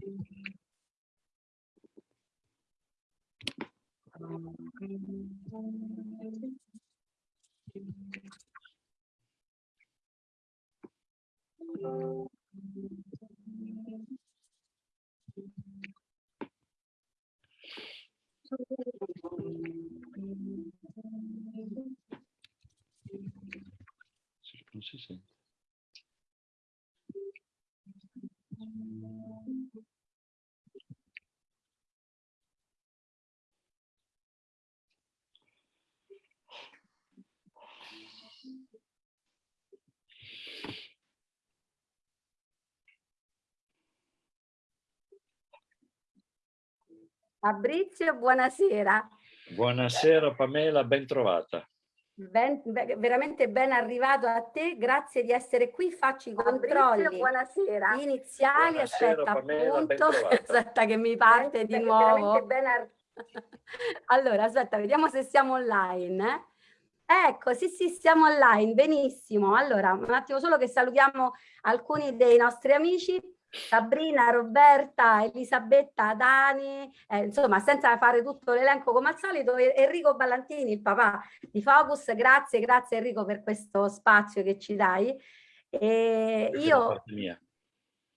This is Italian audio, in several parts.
Non si sente. Fabrizio, buonasera. Buonasera Pamela, ben trovata. Ben, be- veramente ben arrivato a te, grazie di essere qui. Faccio i controlli buonasera. iniziali. Buonasera, aspetta, Pamela, appunto. Aspetta che mi parte di nuovo. ben ar- Allora, aspetta, vediamo se siamo online. eh. Ecco, sì, sì, siamo online, benissimo. Allora, un attimo solo che salutiamo alcuni dei nostri amici. Sabrina, Roberta, Elisabetta, Dani, eh, insomma, senza fare tutto l'elenco come al solito, Enrico Ballantini, il papà di Focus, grazie, grazie Enrico per questo spazio che ci dai. E io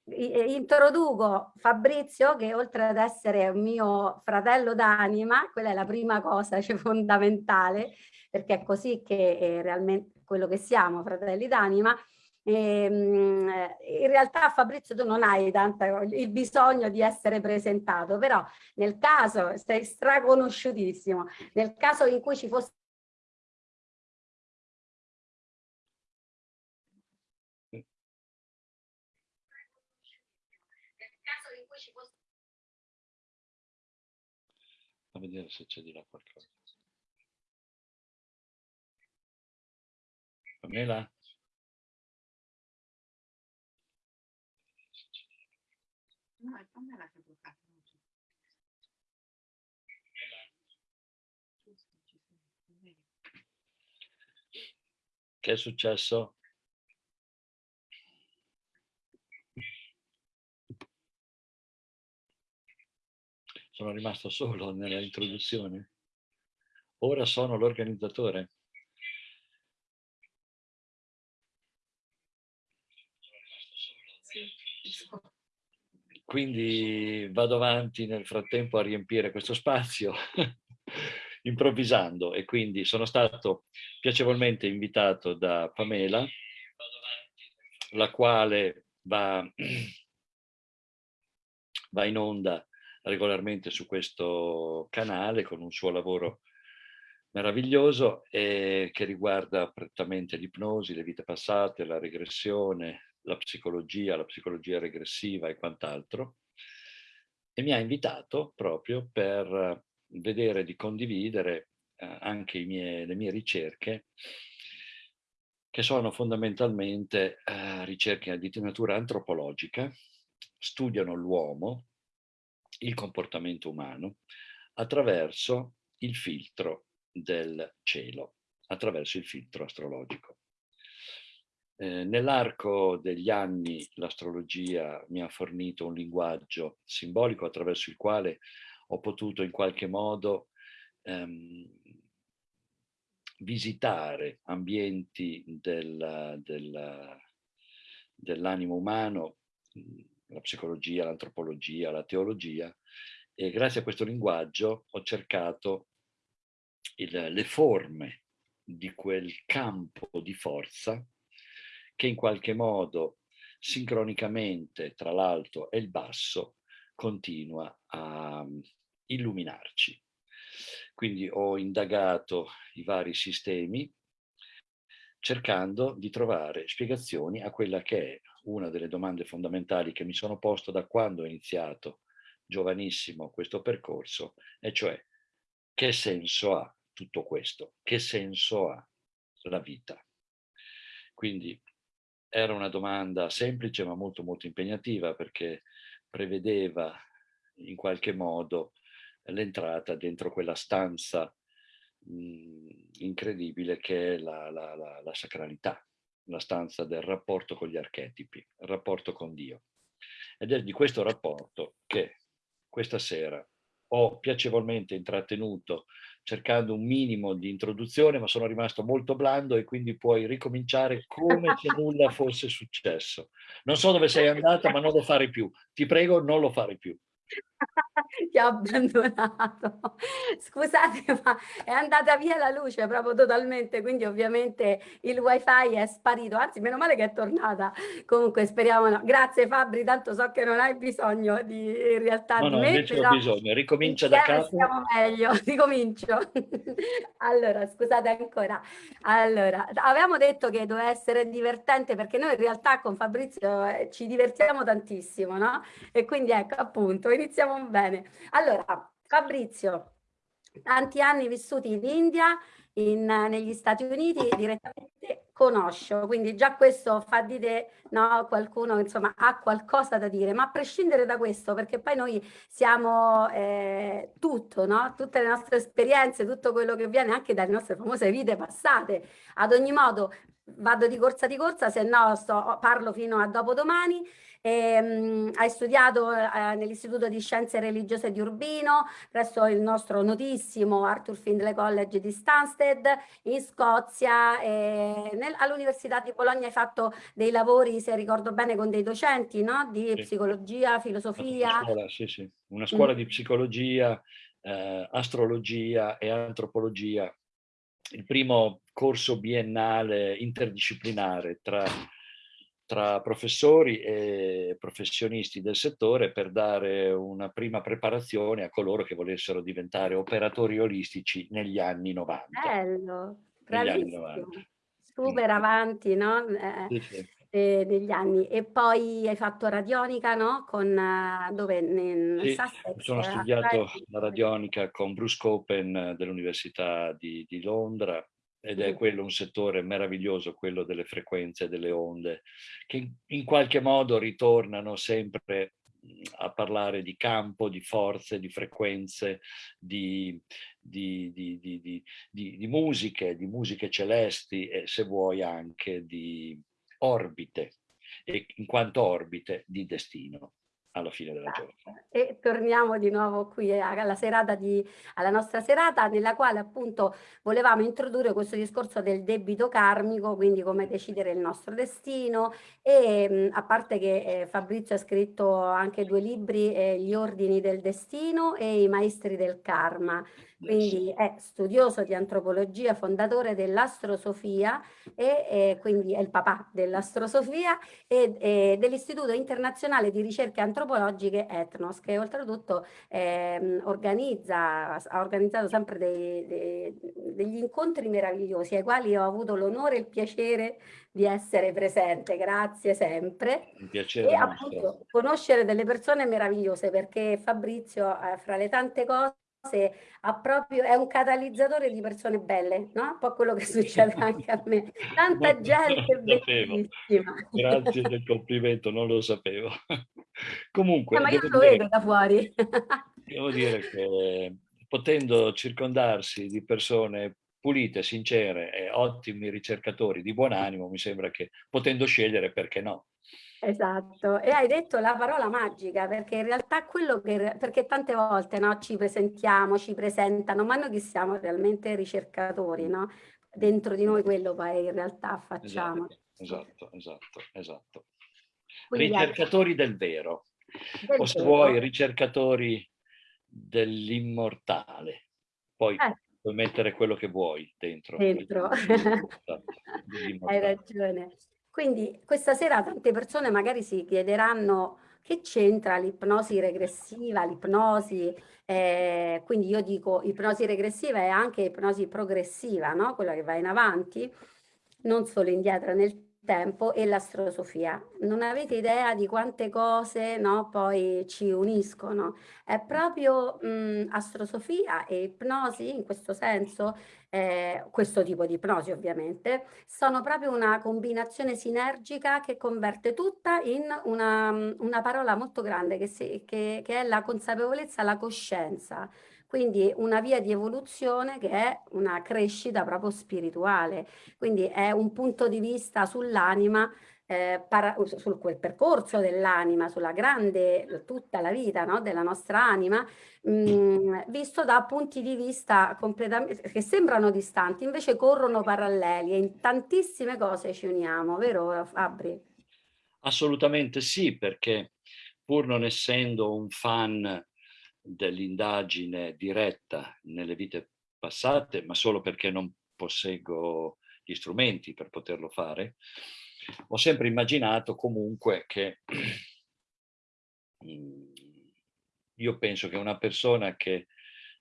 eh, introduco Fabrizio che oltre ad essere un mio fratello d'anima, quella è la prima cosa cioè, fondamentale, perché è così che è realmente quello che siamo, fratelli d'anima. Ehm, eh, in realtà Fabrizio tu non hai tanta, il bisogno di essere presentato, però nel caso sei straconosciutissimo, nel caso in cui ci fosse A vedere se c'è di là qualcosa. Pamela? No, c'è. Giusto, ci sono, vedi. Che è successo? Sono rimasto solo nella introduzione. Ora sono l'organizzatore. Sì, so. Quindi vado avanti nel frattempo a riempire questo spazio improvvisando. E quindi sono stato piacevolmente invitato da Pamela, la quale va, va in onda regolarmente su questo canale con un suo lavoro meraviglioso e che riguarda prettamente l'ipnosi, le vite passate, la regressione, la psicologia, la psicologia regressiva e quant'altro. E mi ha invitato proprio per vedere di condividere eh, anche i miei- le mie ricerche, che sono fondamentalmente eh, ricerche di natura antropologica, studiano l'uomo, il comportamento umano, attraverso il filtro del cielo, attraverso il filtro astrologico. Eh, Nell'arco degli anni l'astrologia mi ha fornito un linguaggio simbolico attraverso il quale ho potuto in qualche modo ehm, visitare ambienti del- del- dell'animo umano, la psicologia, l'antropologia, la teologia, e grazie a questo linguaggio ho cercato il- le forme di quel campo di forza che in qualche modo sincronicamente tra l'alto e il basso continua a mm, illuminarci. Quindi ho indagato i vari sistemi cercando di trovare spiegazioni a quella che è una delle domande fondamentali che mi sono posto da quando ho iniziato giovanissimo questo percorso, e cioè che senso ha tutto questo? Che senso ha la vita? Quindi era una domanda semplice ma molto molto impegnativa perché prevedeva in qualche modo l'entrata dentro quella stanza mh, incredibile che è la, la- la- la sacralità, la stanza del rapporto con gli archetipi, il rapporto con Dio. Ed è di questo rapporto che questa sera ho piacevolmente intrattenuto cercando un minimo di introduzione, ma sono rimasto molto blando e quindi puoi ricominciare come se nulla fosse successo. Non so dove sei andata, ma non lo fare più. Ti prego, non lo fare più. ti ho abbandonato. Scusate, ma è andata via la luce proprio totalmente, quindi ovviamente il wifi è sparito, anzi meno male che è tornata. Comunque speriamo no. Grazie Fabri, tanto so che non hai bisogno di in realtà no, di no, me, invece ho bisogno, ricomincia da capo. Stiamo meglio, ricomincio. allora, scusate ancora. Allora, avevamo detto che doveva essere divertente perché noi in realtà con Fabrizio eh, ci divertiamo tantissimo, no? E quindi ecco, appunto, iniziamo bene. Allora, Fabrizio, tanti anni vissuti in India, in, negli Stati Uniti, direttamente conosco, quindi già questo fa di te no, qualcuno insomma ha qualcosa da dire, ma a prescindere da questo, perché poi noi siamo eh, tutto, no? tutte le nostre esperienze, tutto quello che viene anche dalle nostre famose vite passate, ad ogni modo vado di corsa di corsa, se no sto, parlo fino a dopodomani, e, um, hai studiato uh, nell'Istituto di Scienze Religiose di Urbino, presso il nostro notissimo Arthur Findlay College di Stansted, in Scozia, all'Università di Bologna hai fatto dei lavori, se ricordo bene, con dei docenti no? di sì. psicologia, filosofia. Una scuola, sì, sì. Una scuola mm. di psicologia, eh, astrologia e antropologia. Il primo corso biennale interdisciplinare tra tra professori e professionisti del settore per dare una prima preparazione a coloro che volessero diventare operatori olistici negli anni 90. Bello, bravissimo, super avanti, no? Eh, sì, sì. Eh, degli anni. E poi hai fatto radionica, no? Con, uh, dove? Nel sì, Sussex, sono studiato la radionica con Bruce Copen dell'Università di, di Londra ed è quello un settore meraviglioso, quello delle frequenze, delle onde, che in qualche modo ritornano sempre a parlare di campo, di forze, di frequenze, di, di, di, di, musiche, di musiche celesti e se vuoi anche di orbite, e in quanto orbite di destino alla fine della giornata. E torniamo di nuovo qui alla, serata di, alla nostra serata nella quale appunto volevamo introdurre questo discorso del debito karmico, quindi come decidere il nostro destino. E a parte che eh, Fabrizio ha scritto anche due libri, eh, Gli ordini del destino e I maestri del karma, quindi è studioso di antropologia, fondatore dell'astrosofia e, e, quindi è il papà dell'astrosofia e, e dell'Istituto Internazionale di Ricerche Antropologiche Etnos, che oltretutto eh, organizza, ha organizzato sempre dei, dei, degli incontri meravigliosi ai quali ho avuto l'onore e il piacere di essere presente, grazie sempre. Un piacere. E appunto conoscere delle persone meravigliose perché Fabrizio, eh, fra le tante cose, ha proprio, è un catalizzatore di persone belle, no? Un po' quello che succede anche a me. Tanta gente bellissima. Grazie del complimento, non lo sapevo. Comunque... Eh, ma io lo dire, vedo da fuori. devo dire che potendo circondarsi di persone pulite, sincere e ottimi ricercatori di buon animo, mi sembra che potendo scegliere, perché no? Esatto, e hai detto la parola magica perché in realtà quello che, perché tante volte no, ci presentiamo, ci presentano, ma noi che siamo realmente ricercatori, no? Dentro di noi quello poi in realtà facciamo. Esatto, esatto, esatto. Quindi, ricercatori del vero, del o se vero. vuoi ricercatori dell'immortale, poi eh. puoi mettere quello che vuoi dentro. Dentro, hai ragione. Quindi questa sera tante persone magari si chiederanno che c'entra l'ipnosi regressiva, l'ipnosi, eh, quindi io dico ipnosi regressiva e anche ipnosi progressiva, no? quella che va in avanti, non solo indietro nel tempo e l'astrosofia. Non avete idea di quante cose no, poi ci uniscono. È proprio mh, astrosofia e ipnosi in questo senso, eh, questo tipo di ipnosi ovviamente, sono proprio una combinazione sinergica che converte tutta in una, una parola molto grande che, si, che, che è la consapevolezza, la coscienza quindi una via di evoluzione che è una crescita proprio spirituale, quindi è un punto di vista sull'anima eh, para, su quel percorso dell'anima, sulla grande, tutta la vita no? della nostra anima, mh, mm, visto da punti di vista completamente, che sembrano distanti, invece corrono paralleli e in tantissime cose ci uniamo, vero Fabri? Assolutamente sì, perché pur non essendo un fan dell'indagine diretta nelle vite passate, ma solo perché non posseggo gli strumenti per poterlo fare, ho sempre immaginato comunque che mm, io penso che una persona che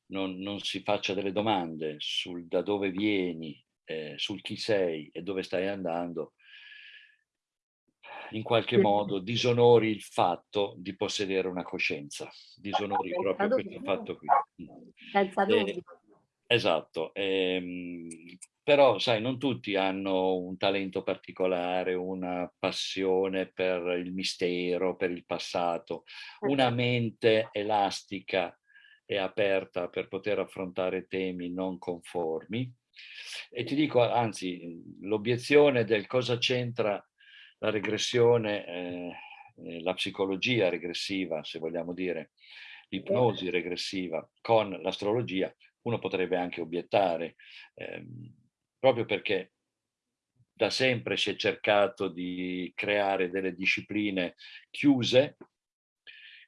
non, non, si faccia delle domande sul da dove vieni, eh, sul chi sei e dove stai andando, in qualche modo disonori il fatto di possedere una coscienza, disonori proprio questo fatto qui. Senza dubbio. Eh, esatto, ehm, però sai, non tutti hanno un talento particolare, una passione per il mistero, per il passato, una certo. mente elastica e aperta per poter affrontare temi non conformi. E ti dico, anzi, l'obiezione del cosa c'entra la regressione, eh, eh, la psicologia regressiva, se vogliamo dire, l'ipnosi regressiva con l'astrologia, uno potrebbe anche obiettare, ehm, proprio perché da sempre si è cercato di creare delle discipline chiuse,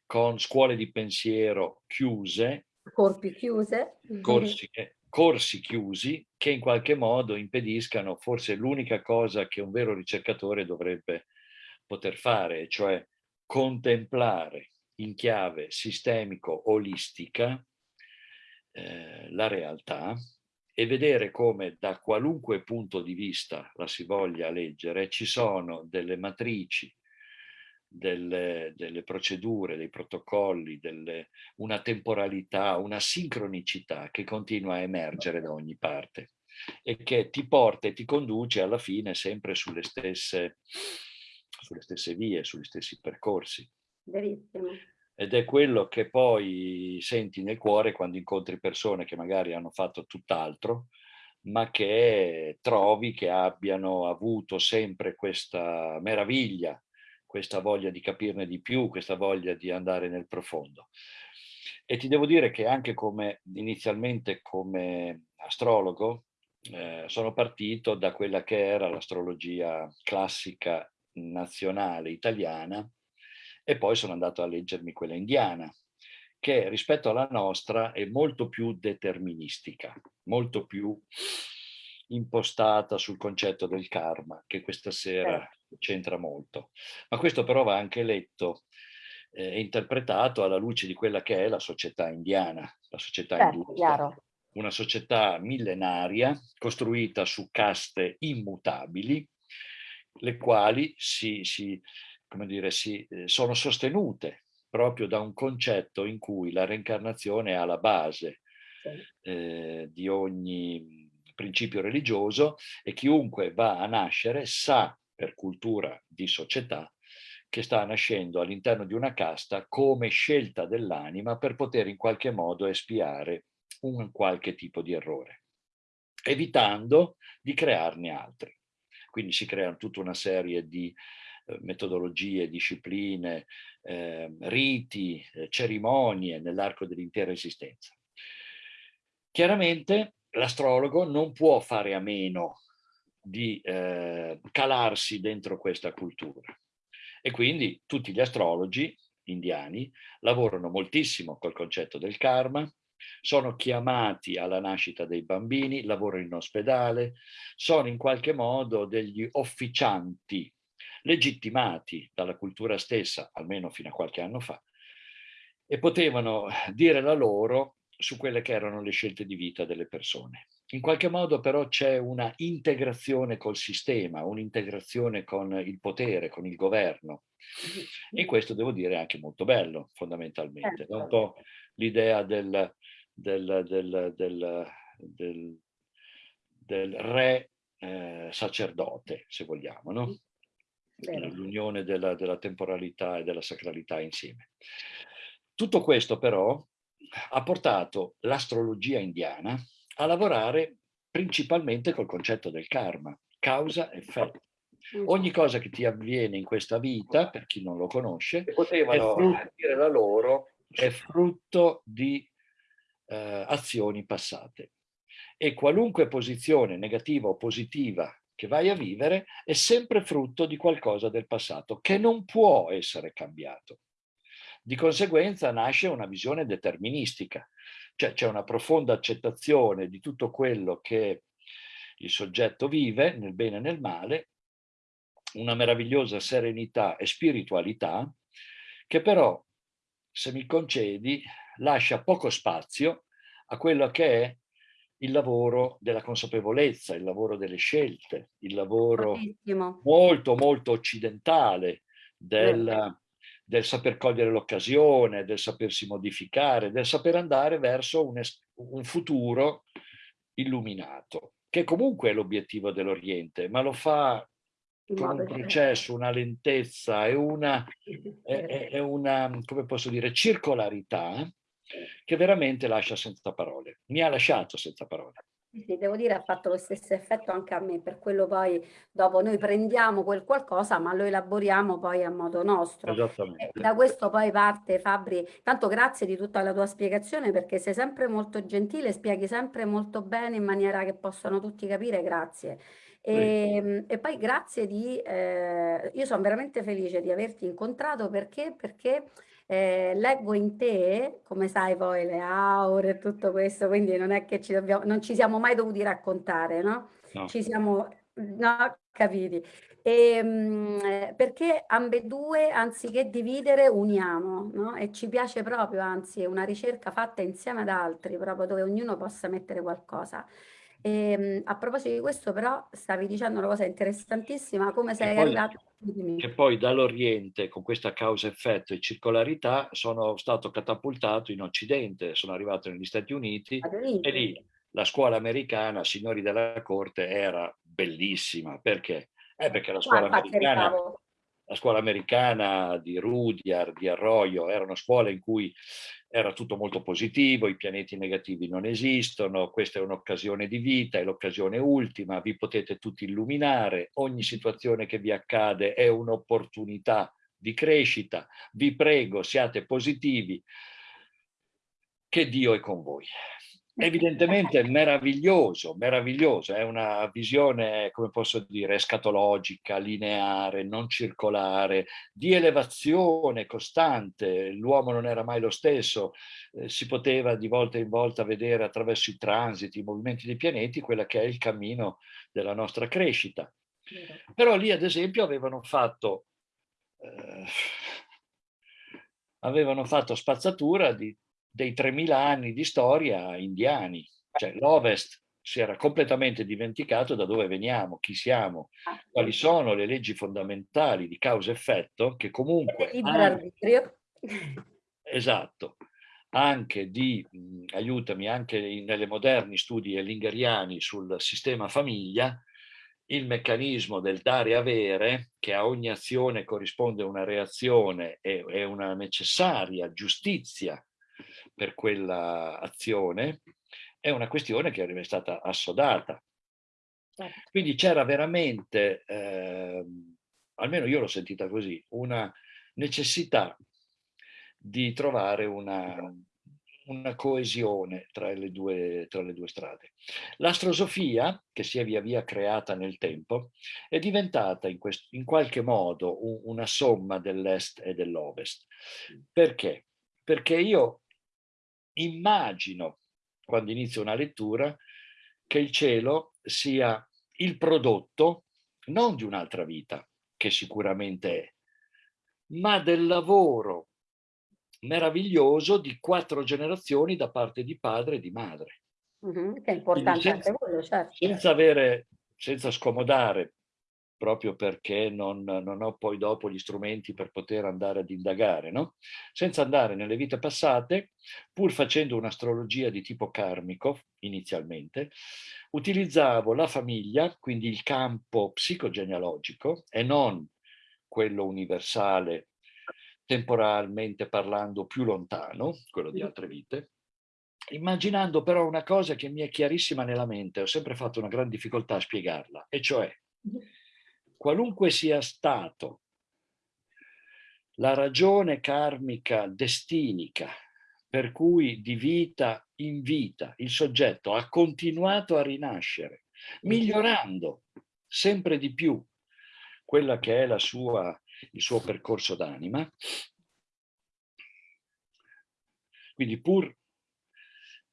con scuole di pensiero chiuse, corpi chiuse, corsi, eh, corsi chiusi che in qualche modo impediscano forse l'unica cosa che un vero ricercatore dovrebbe poter fare, cioè contemplare in chiave sistemico olistica eh, la realtà e vedere come da qualunque punto di vista la si voglia leggere ci sono delle matrici delle, delle procedure, dei protocolli, delle, una temporalità, una sincronicità che continua a emergere da ogni parte e che ti porta e ti conduce alla fine sempre sulle stesse, sulle stesse vie, sugli stessi percorsi. Verissimo. Ed è quello che poi senti nel cuore quando incontri persone che magari hanno fatto tutt'altro, ma che trovi che abbiano avuto sempre questa meraviglia questa voglia di capirne di più, questa voglia di andare nel profondo. E ti devo dire che anche come inizialmente come astrologo eh, sono partito da quella che era l'astrologia classica nazionale italiana e poi sono andato a leggermi quella indiana che rispetto alla nostra è molto più deterministica, molto più impostata sul concetto del karma, che questa sera certo. C'entra molto. Ma questo però va anche letto eh, e eh, interpretato alla luce di quella che è la società indiana, la società certo, industa. Una società millenaria costruita su caste immutabili, le quali si, si, come dire, si, eh, sono sostenute proprio da un concetto in cui la reincarnazione è alla base eh, di ogni principio religioso e chiunque va a nascere sa per cultura di società che sta nascendo all'interno di una casta come scelta dell'anima per poter in qualche modo espiare un qualche tipo di errore, evitando di crearne altri. Quindi si creano tutta una serie di eh, metodologie, discipline, eh, riti, cerimonie nell'arco dell'intera esistenza. Chiaramente l'astrologo non può fare a meno di eh, calarsi dentro questa cultura. E quindi tutti gli astrologi indiani lavorano moltissimo col concetto del karma, sono chiamati alla nascita dei bambini, lavorano in ospedale, sono in qualche modo degli officianti legittimati dalla cultura stessa, almeno fino a qualche anno fa, e potevano dire la loro su quelle che erano le scelte di vita delle persone. In qualche modo però c'è una integrazione col sistema, un'integrazione con il potere, con il governo. E questo devo dire è anche molto bello, fondamentalmente. È un po' l'idea del, del, del, del, del re eh, sacerdote, se vogliamo, no? l'unione della, della temporalità e della sacralità insieme. Tutto questo però ha portato l'astrologia indiana a lavorare principalmente col concetto del karma, causa-effetto. Ogni cosa che ti avviene in questa vita, per chi non lo conosce, è potevano frutto- dire la loro è frutto di eh, azioni passate. E qualunque posizione negativa o positiva che vai a vivere è sempre frutto di qualcosa del passato che non può essere cambiato. Di conseguenza nasce una visione deterministica, cioè c'è una profonda accettazione di tutto quello che il soggetto vive, nel bene e nel male, una meravigliosa serenità e spiritualità che però, se mi concedi, lascia poco spazio a quello che è il lavoro della consapevolezza, il lavoro delle scelte, il lavoro Bravissimo. molto molto occidentale del, del saper cogliere l'occasione, del sapersi modificare, del saper andare verso un, un futuro illuminato, che comunque è l'obiettivo dell'Oriente, ma lo fa con un processo, una lentezza e una, è, è- è una, come posso dire, circolarità che veramente lascia senza parole. Mi ha lasciato senza parole. Sì, devo dire ha fatto lo stesso effetto anche a me, per quello poi dopo noi prendiamo quel qualcosa ma lo elaboriamo poi a modo nostro. E da questo poi parte Fabri, tanto grazie di tutta la tua spiegazione perché sei sempre molto gentile, spieghi sempre molto bene in maniera che possano tutti capire, grazie. E, e poi grazie di, eh, io sono veramente felice di averti incontrato perché, perché eh, leggo in te, come sai poi le aure e tutto questo, quindi non è che ci dobbiamo, non ci siamo mai dovuti raccontare, no? No. Ci siamo, no, capiti. E, mm, eh, perché ambedue, anziché dividere, uniamo, no? E ci piace proprio, anzi, è una ricerca fatta insieme ad altri, proprio dove ognuno possa mettere qualcosa. E, mm, a proposito di questo, però, stavi dicendo una cosa interessantissima, come sei arrivato? Che poi dall'Oriente, con questa causa-effetto e circolarità, sono stato catapultato in Occidente, sono arrivato negli Stati Uniti e lì la scuola americana, signori della corte, era bellissima. Perché? Eh, perché la Qua, scuola americana la scuola americana di Rudyard, di Arroyo, erano scuole in cui era tutto molto positivo, i pianeti negativi non esistono, questa è un'occasione di vita, è l'occasione ultima, vi potete tutti illuminare, ogni situazione che vi accade è un'opportunità di crescita, vi prego siate positivi, che Dio è con voi. Evidentemente è meraviglioso, meraviglioso, è una visione, come posso dire, escatologica, lineare, non circolare, di elevazione costante, l'uomo non era mai lo stesso, eh, si poteva di volta in volta vedere attraverso i transiti, i movimenti dei pianeti, quella che è il cammino della nostra crescita. Però lì, ad esempio, avevano fatto, eh, avevano fatto spazzatura di, dei 3000 anni di storia indiani. Cioè l'Ovest si era completamente dimenticato da dove veniamo, chi siamo, quali sono le leggi fondamentali di causa-effetto che comunque... Anche-. Esatto, anche di, aiutami, anche nelle moderni studi ellingeriani sul sistema famiglia, il meccanismo del dare e avere, che a ogni azione corrisponde una reazione e, e una necessaria giustizia per quella azione, è una questione che è stata assodata. Certo. Quindi c'era veramente, ehm, almeno io l'ho sentita così, una necessità di trovare una, una coesione tra le, due, tra le due strade. L'astrosofia, che si è via via creata nel tempo, è diventata in, quest- in qualche modo un- una somma dell'est e dell'ovest. Perché? Perché io immagino, quando inizio una lettura, che il cielo sia il prodotto non di un'altra vita, che sicuramente è, ma del lavoro meraviglioso di quattro generazioni da parte di padre e di madre. Mhm, Che è importante senza- anche quello, certo. Senza avere, senza scomodare, proprio perché non, non ho poi dopo gli strumenti per poter andare ad indagare, no? Senza andare nelle vite passate, pur facendo un'astrologia di tipo karmico, inizialmente, utilizzavo la famiglia, quindi il campo psicogenealogico, e non quello universale, temporalmente parlando più lontano, quello di altre vite, immaginando però una cosa che mi è chiarissima nella mente, ho sempre fatto una gran difficoltà a spiegarla, e cioè qualunque sia stato la ragione karmica destinica per cui di vita in vita il soggetto ha continuato a rinascere, migliorando sempre di più quella che è la sua, il suo percorso d'anima. Quindi pur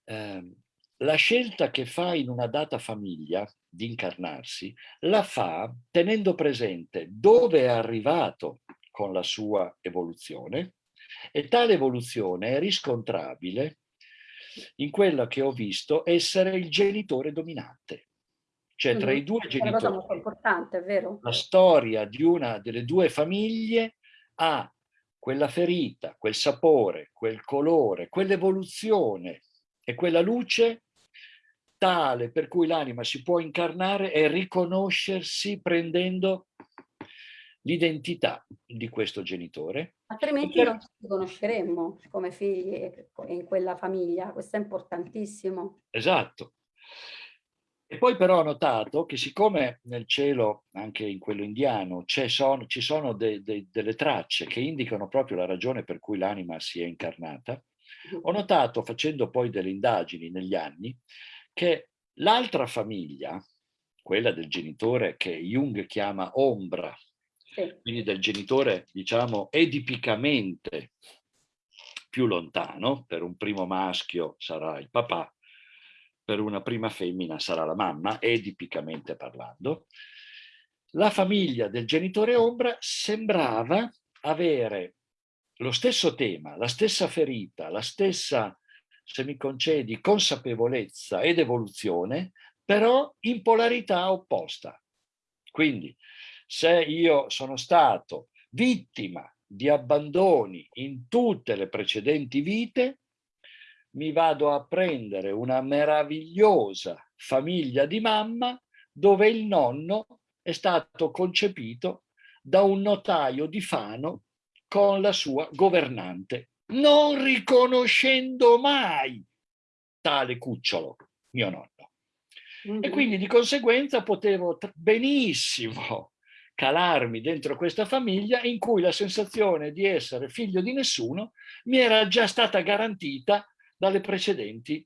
eh, la scelta che fa in una data famiglia di incarnarsi, la fa tenendo presente dove è arrivato con la sua evoluzione e tale evoluzione è riscontrabile in quella che ho visto essere il genitore dominante. Cioè tra i due genitori, la storia di una delle due famiglie ha quella ferita, quel sapore, quel colore, quell'evoluzione e quella luce tale per cui l'anima si può incarnare e riconoscersi prendendo l'identità di questo genitore. Altrimenti per... non ci conosceremmo come figli in quella famiglia, questo è importantissimo. Esatto. E poi però ho notato che siccome nel cielo, anche in quello indiano, sono, ci sono de, de, delle tracce che indicano proprio la ragione per cui l'anima si è incarnata, ho notato, facendo poi delle indagini negli anni, che l'altra famiglia, quella del genitore che Jung chiama ombra, sì. quindi del genitore, diciamo, edipicamente più lontano, per un primo maschio sarà il papà, per una prima femmina sarà la mamma, edipicamente parlando, la famiglia del genitore ombra sembrava avere lo stesso tema, la stessa ferita, la stessa, se mi concedi, consapevolezza ed evoluzione, però in polarità opposta. Quindi se io sono stato vittima di abbandoni in tutte le precedenti vite, mi vado a prendere una meravigliosa famiglia di mamma dove il nonno è stato concepito da un notaio di Fano con la sua governante, non riconoscendo mai tale cucciolo, mio nonno. Mm -hmm. E quindi di conseguenza potevo benissimo calarmi dentro questa famiglia in cui la sensazione di essere figlio di nessuno mi era già stata garantita dalle precedenti.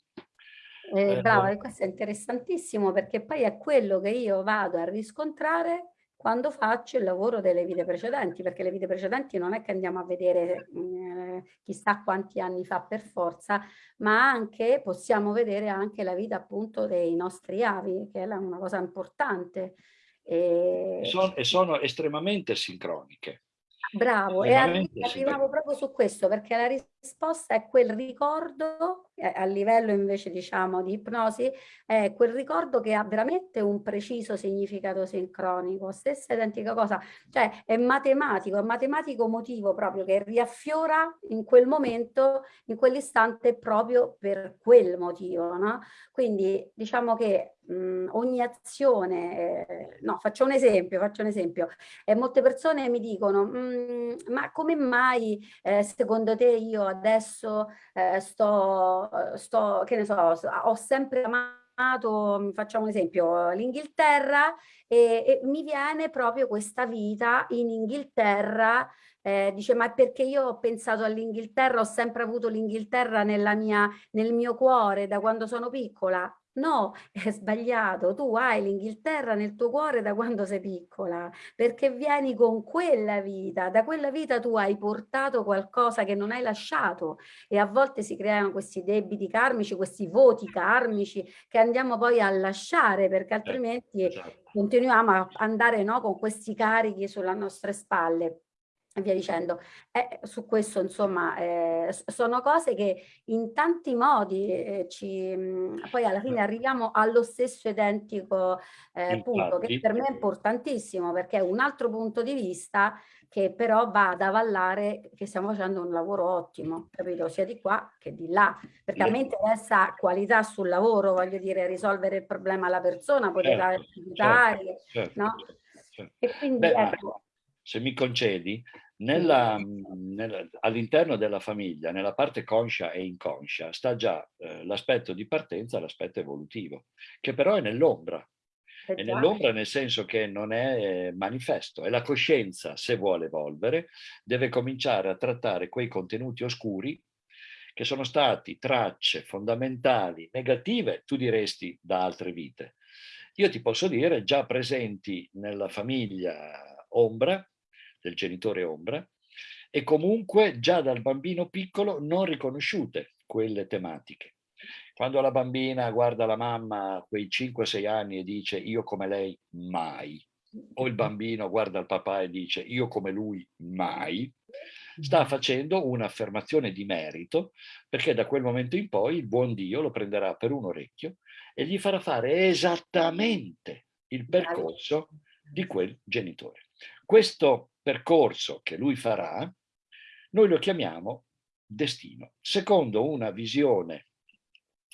Eh, bravo, e questo è interessantissimo perché poi è quello che io vado a riscontrare quando faccio il lavoro delle vite precedenti, perché le vite precedenti non è che andiamo a vedere eh, chissà quanti anni fa per forza, ma anche possiamo vedere anche la vita appunto dei nostri avi, che è una cosa importante. E, sono, e sono estremamente sincroniche. Bravo, e arrivavo proprio su questo perché la risposta è quel ricordo, eh, a livello invece diciamo di ipnosi, è quel ricordo che ha veramente un preciso significato sincronico, stessa identica cosa, cioè è matematico, è matematico motivo proprio che riaffiora in quel momento, in quell'istante proprio per quel motivo, no? Quindi diciamo che mh, ogni azione, eh, no faccio un esempio, faccio un esempio, eh, molte persone mi dicono ma come mai eh, secondo te io adesso eh, sto, sto, che ne so, ho sempre amato, facciamo un esempio, l'Inghilterra e, e, mi viene proprio questa vita in Inghilterra, eh, dice ma perché io ho pensato all'Inghilterra, ho sempre avuto l'Inghilterra nel mio cuore da quando sono piccola, No, è sbagliato. Tu hai l'Inghilterra nel tuo cuore da quando sei piccola, perché vieni con quella vita. Da quella vita tu hai portato qualcosa che non hai lasciato e a volte si creano questi debiti karmici, questi voti karmici che andiamo poi a lasciare perché eh, altrimenti esatto. continuiamo a andare no, con questi carichi sulle nostre spalle e via dicendo. Eh, su questo, insomma, eh, sono cose che in tanti modi eh, ci, mh, poi alla fine arriviamo allo stesso identico eh, punto, che per me è importantissimo, perché è un altro punto di vista che però va ad avallare che stiamo facendo un lavoro ottimo, capito? Sia di qua che di là, perché a me interessa qualità sul lavoro, voglio dire, risolvere il problema alla persona, poter certo, aiutare, certo, certo, no? Certo. E quindi, Beh, ecco, se mi concedi, all'interno della famiglia, nella parte conscia e inconscia, sta già eh, l'aspetto di partenza, l'aspetto evolutivo, che però è nell'ombra. Eh È nell'ombra nel senso che non è manifesto e la coscienza, se vuole evolvere, deve cominciare a trattare quei contenuti oscuri che sono stati tracce fondamentali, negative, tu diresti, da altre vite. Io ti posso dire, già presenti nella famiglia ombra, del genitore ombra, e comunque già dal bambino piccolo non riconosciute quelle tematiche. Quando la bambina guarda la mamma a quei 5-6 anni e dice io come lei mai, o il bambino guarda il papà e dice io come lui mai, sta facendo un'affermazione di merito perché da quel momento in poi il buon Dio lo prenderà per un orecchio e gli farà fare esattamente il percorso di quel genitore. Questo percorso che lui farà, noi lo chiamiamo destino, secondo una visione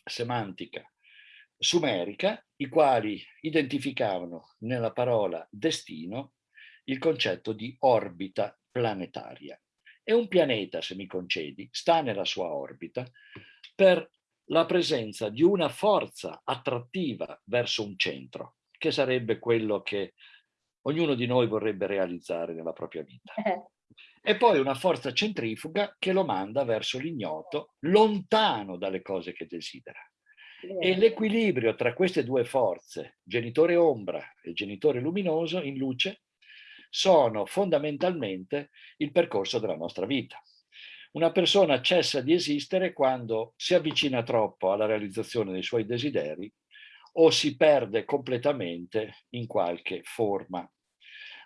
semantica sumerica, i quali identificavano nella parola destino il concetto di orbita planetaria. E un pianeta, se mi concedi, sta nella sua orbita per la presenza di una forza attrattiva verso un centro, che sarebbe quello che ognuno di noi vorrebbe realizzare nella propria vita. Eh. E poi una forza centrifuga che lo manda verso l'ignoto, lontano dalle cose che desidera. E l'equilibrio tra queste due forze, genitore ombra e genitore luminoso, in luce, sono fondamentalmente il percorso della nostra vita. Una persona cessa di esistere quando si avvicina troppo alla realizzazione dei suoi desideri o si perde completamente in qualche forma.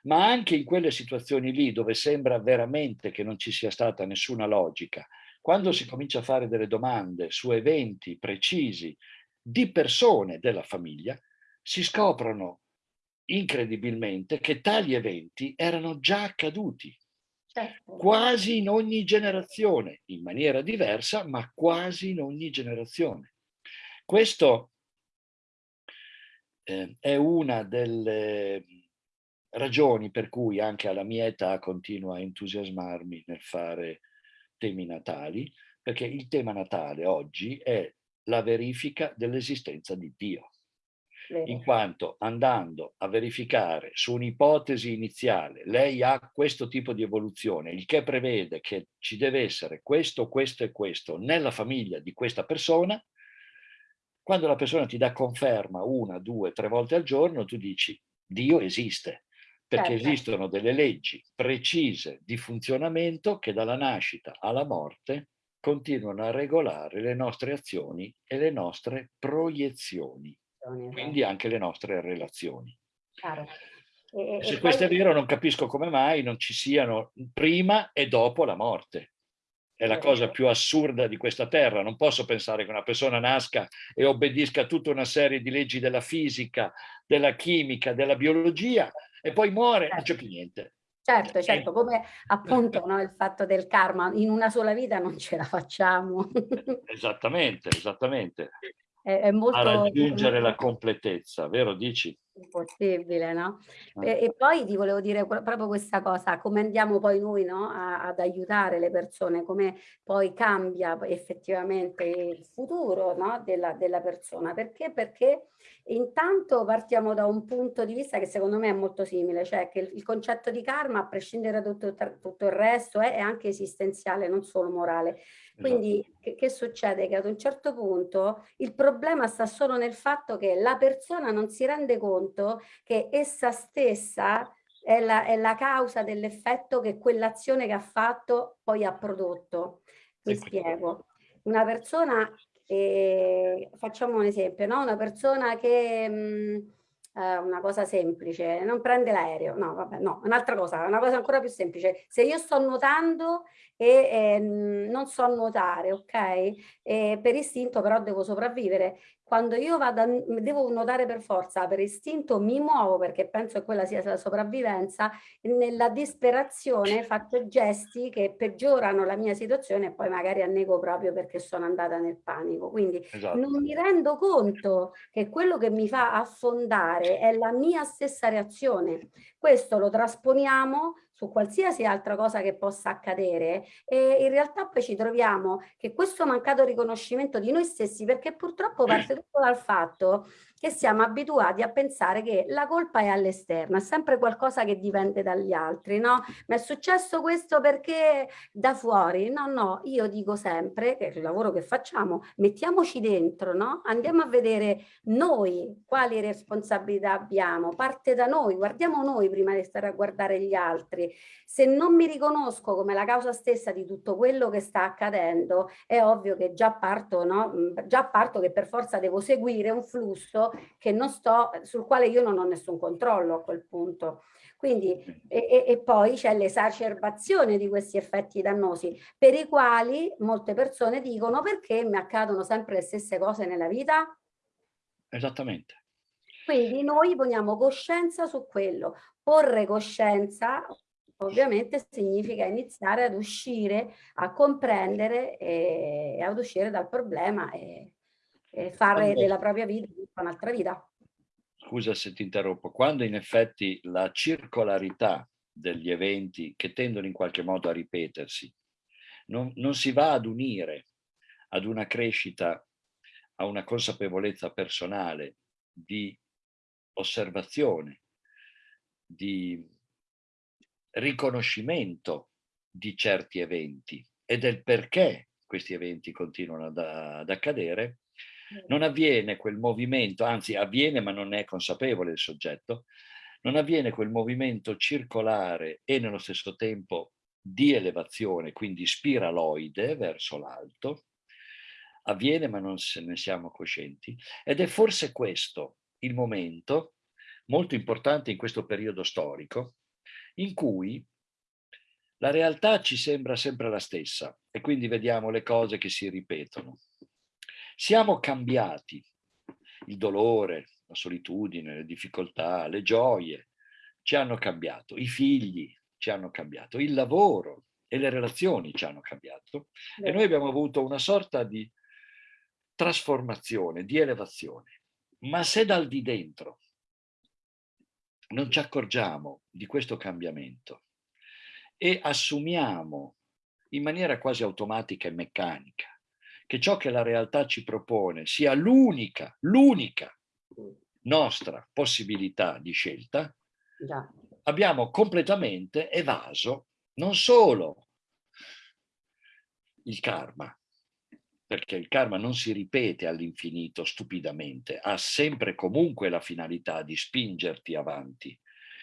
Ma anche in quelle situazioni lì dove sembra veramente che non ci sia stata nessuna logica, quando si comincia a fare delle domande su eventi precisi di persone della famiglia, si scoprono incredibilmente che tali eventi erano già accaduti, Certo. quasi in ogni generazione, in maniera diversa, ma quasi in ogni generazione. Questo eh, è una delle ragioni per cui anche alla mia età continuo a entusiasmarmi nel fare temi natali, perché il tema natale oggi è la verifica dell'esistenza di Dio. In quanto andando a verificare su un'ipotesi iniziale, lei ha questo tipo di evoluzione, il che prevede che ci deve essere questo, questo e questo nella famiglia di questa persona, quando la persona ti dà conferma una, due, tre volte al giorno, tu dici Dio esiste, perché Certo. esistono delle leggi precise di funzionamento che dalla nascita alla morte continuano a regolare le nostre azioni e le nostre proiezioni quindi anche le nostre relazioni. Chiaro. E, e- Se questo è vero non capisco come mai non ci siano prima e dopo la morte. È la Eh, cosa eh. più assurda di questa terra. Non posso pensare che una persona nasca e obbedisca a tutta una serie di leggi della fisica, della chimica, della biologia e poi muore, non c'è più niente. Certo, certo, come appunto no, il fatto del karma, in una sola vita non ce la facciamo. Esattamente, esattamente. è, è molto A raggiungere la completezza, vero Dici? Impossibile, no? E, e poi ti volevo dire proprio questa cosa, come andiamo poi noi no, a- ad aiutare le persone, come poi cambia effettivamente il futuro no, della, della persona. Perché? Perché intanto partiamo da un punto di vista che secondo me è molto simile, cioè che il, concetto di karma, a prescindere da tutto, tutto il resto, è, è anche esistenziale, non solo morale. Quindi che, che succede? Che ad un certo punto il problema sta solo nel fatto che la persona non si rende conto che essa stessa è la, è la causa dell'effetto che quell'azione che ha fatto poi ha prodotto. Mi Sì. spiego. Una persona, eh, facciamo un esempio, no? Una persona che... mh, eh, una cosa semplice, non prende l'aereo, no, vabbè, no, un'altra cosa, una cosa ancora più semplice. Se io sto nuotando e eh, non so nuotare, ok? E per istinto però devo sopravvivere. Quando io vado a, devo nuotare per forza, per istinto mi muovo perché penso che quella sia la sopravvivenza, nella disperazione faccio gesti che peggiorano la mia situazione e poi magari annego proprio perché sono andata nel panico. Quindi Esatto. non mi rendo conto che quello che mi fa affondare è la mia stessa reazione. Questo lo trasponiamo su qualsiasi altra cosa che possa accadere e in realtà poi ci troviamo che questo mancato riconoscimento di noi stessi, perché purtroppo parte tutto dal fatto che siamo abituati a pensare che la colpa è all'esterno, è sempre qualcosa che dipende dagli altri, no? Ma è successo questo perché da fuori? No, no, io dico sempre che il lavoro che facciamo, mettiamoci dentro, no? Andiamo a vedere noi quali responsabilità abbiamo, parte da noi, guardiamo noi prima di stare a guardare gli altri. Se non mi riconosco come la causa stessa di tutto quello che sta accadendo, è ovvio che già parto, no? Già parto che per forza devo seguire un flusso che non sto, sul quale io non ho nessun controllo a quel punto. Quindi, e, e poi c'è l'esacerbazione di questi effetti dannosi, per i quali molte persone dicono perché mi accadono sempre le stesse cose nella vita? Esattamente. Quindi noi poniamo coscienza su quello. Porre coscienza ovviamente significa iniziare ad uscire, a comprendere e ad uscire dal problema e, e fare Quando- della propria vita un'altra vita. Scusa se ti interrompo, quando in effetti la circolarità degli eventi che tendono in qualche modo a ripetersi non, non si va ad unire ad una crescita, a una consapevolezza personale di osservazione, di riconoscimento di certi eventi e del perché questi eventi continuano ad, ad accadere, non avviene quel movimento, anzi avviene ma non è consapevole il soggetto, non avviene quel movimento circolare e nello stesso tempo di elevazione, quindi spiraloide verso l'alto, avviene ma non se ne siamo coscienti ed è forse questo il momento molto importante in questo periodo storico in cui la realtà ci sembra sempre la stessa e quindi vediamo le cose che si ripetono. Siamo cambiati, il dolore, la solitudine, le difficoltà, le gioie ci hanno cambiato, i figli ci hanno cambiato, il lavoro e le relazioni ci hanno cambiato e noi abbiamo avuto una sorta di trasformazione, di elevazione. Ma se dal di dentro non ci accorgiamo di questo cambiamento e assumiamo in maniera quasi automatica e meccanica che ciò che la realtà ci propone sia l'unica, l'unica nostra possibilità di scelta, Già. abbiamo completamente evaso non solo il karma, perché il karma non si ripete all'infinito stupidamente, ha sempre comunque la finalità di spingerti avanti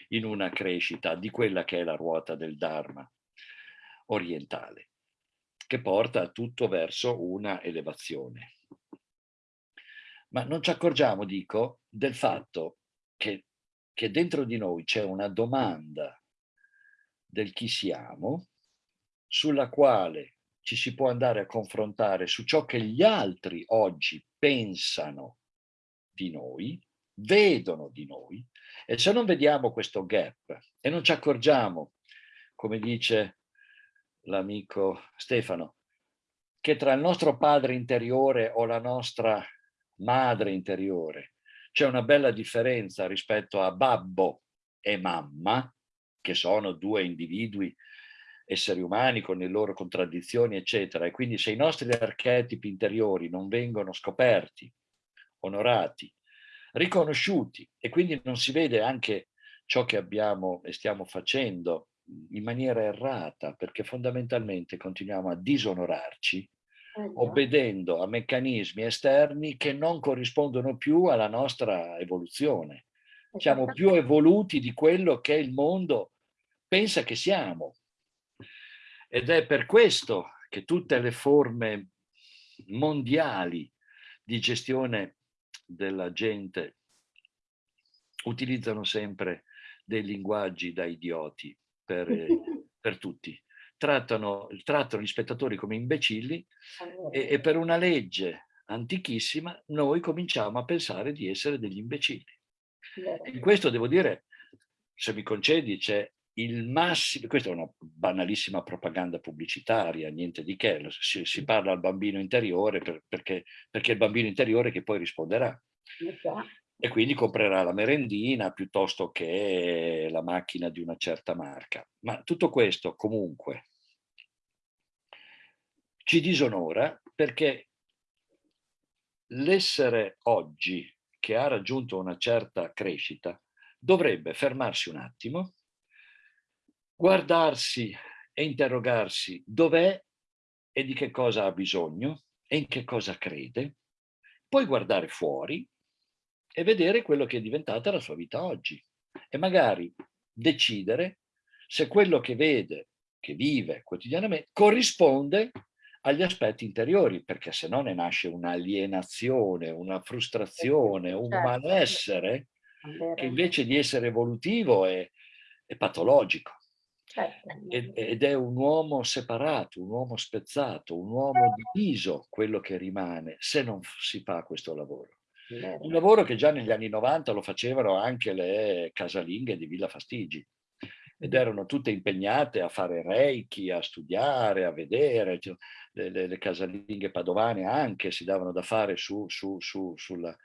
in una crescita di quella che è la ruota del Dharma orientale, che porta tutto verso una elevazione. Ma non ci accorgiamo, dico, del fatto che, che dentro di noi c'è una domanda del chi siamo, sulla quale ci si può andare a confrontare su ciò che gli altri oggi pensano di noi, vedono di noi, e se non vediamo questo gap e non ci accorgiamo, come dice l'amico Stefano, che tra il nostro padre interiore o la nostra madre interiore c'è una bella differenza rispetto a babbo e mamma, che sono due individui esseri umani con le loro contraddizioni, eccetera. E quindi se i nostri archetipi interiori non vengono scoperti, onorati, riconosciuti e quindi non si vede anche ciò che abbiamo e stiamo facendo in maniera errata, perché fondamentalmente continuiamo a disonorarci Eh, obbedendo a meccanismi esterni che non corrispondono più alla nostra evoluzione. Siamo più evoluti di quello che il mondo pensa che siamo. Ed è per questo che tutte le forme mondiali di gestione della gente utilizzano sempre dei linguaggi da idioti per, eh, per tutti. Trattano, trattano gli spettatori come imbecilli e, e per una legge antichissima noi cominciamo a pensare di essere degli imbecilli. In questo devo dire, se mi concedi, c'è il massimo, questa è una banalissima propaganda pubblicitaria, niente di che, si, si parla al bambino interiore per- perché, perché è il bambino interiore che poi risponderà. E quindi comprerà la merendina piuttosto che la macchina di una certa marca. Ma tutto questo comunque ci disonora perché l'essere oggi che ha raggiunto una certa crescita dovrebbe fermarsi un attimo, guardarsi e interrogarsi dov'è e di che cosa ha bisogno e in che cosa crede, poi guardare fuori e vedere quello che è diventata la sua vita oggi e magari decidere se quello che vede, che vive quotidianamente, corrisponde agli aspetti interiori, perché se no ne nasce un'alienazione, una frustrazione, un Certo. malessere che invece di essere evolutivo è, è patologico. Certo. Ed, ed è un uomo separato, un uomo spezzato, un uomo diviso quello che rimane se non si fa questo lavoro. Un lavoro che già negli anni 90 lo facevano anche le casalinghe di Villa Fastigi ed erano tutte impegnate a fare reiki, a studiare, a vedere. cioè, Le, le- le casalinghe padovane anche si davano da fare su, su- su- sulla-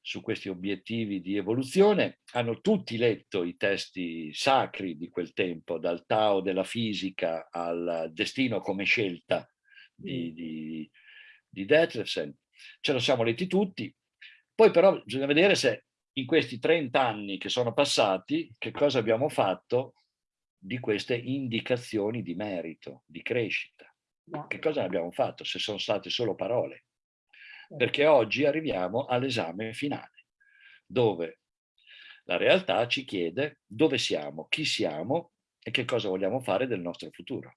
su questi obiettivi di evoluzione. Hanno tutti letto i testi sacri di quel tempo, dal Tao della fisica al destino come scelta di, di, di Detlefsen. Ce lo siamo letti tutti. Poi però bisogna vedere se in questi 30 anni che sono passati, che cosa abbiamo fatto di queste indicazioni di merito, di crescita. Che cosa abbiamo fatto? Se sono state solo parole. Perché oggi arriviamo all'esame finale, dove la realtà ci chiede dove siamo, chi siamo e che cosa vogliamo fare del nostro futuro.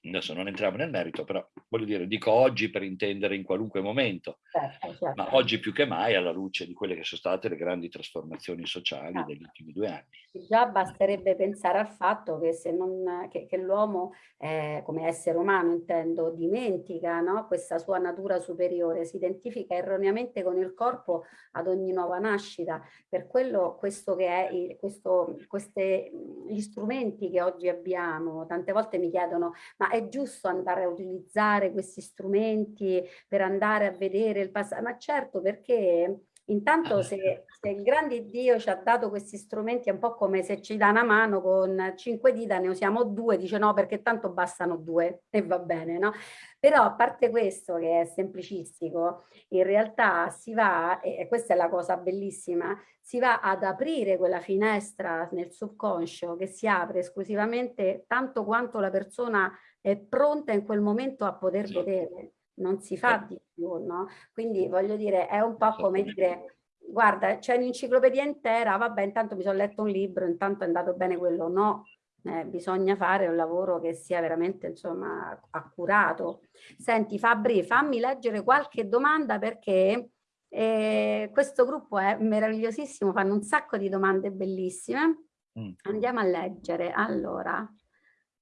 Adesso non entriamo nel merito, però voglio dire, dico oggi per intendere in qualunque momento, Certo, certo. ma oggi più che mai alla luce di quelle che sono state le grandi trasformazioni sociali Ah. degli ultimi due anni. Già basterebbe pensare al fatto che se non, che, che l'uomo, eh, come essere umano intendo, dimentica no? questa sua natura superiore, si identifica erroneamente con il corpo ad ogni nuova nascita. Per quello questo che è, questo, queste, gli strumenti che oggi abbiamo, tante volte mi chiedono, ma è giusto andare a utilizzare questi strumenti per andare a vedere il passato? Ma certo, perché Intanto se, se il grande Dio ci ha dato questi strumenti è un po' come se ci dà una mano con cinque dita, ne usiamo due, dice no perché tanto bastano due e va bene, no? Però a parte questo che è semplicistico, in realtà si va, e questa è la cosa bellissima, si va ad aprire quella finestra nel subconscio che si apre esclusivamente tanto quanto la persona è pronta in quel momento a poter Sì. vedere non si fa Certo. di più, no? Quindi voglio dire, è un po' come dire, guarda, c'è un'enciclopedia intera, vabbè, intanto mi sono letto un libro, intanto è andato bene quello, no, eh, bisogna fare un lavoro che sia veramente, insomma, accurato. Senti Fabri, fammi leggere qualche domanda perché eh, questo gruppo è meravigliosissimo, fanno un sacco di domande bellissime. Mm. Andiamo a leggere. Allora,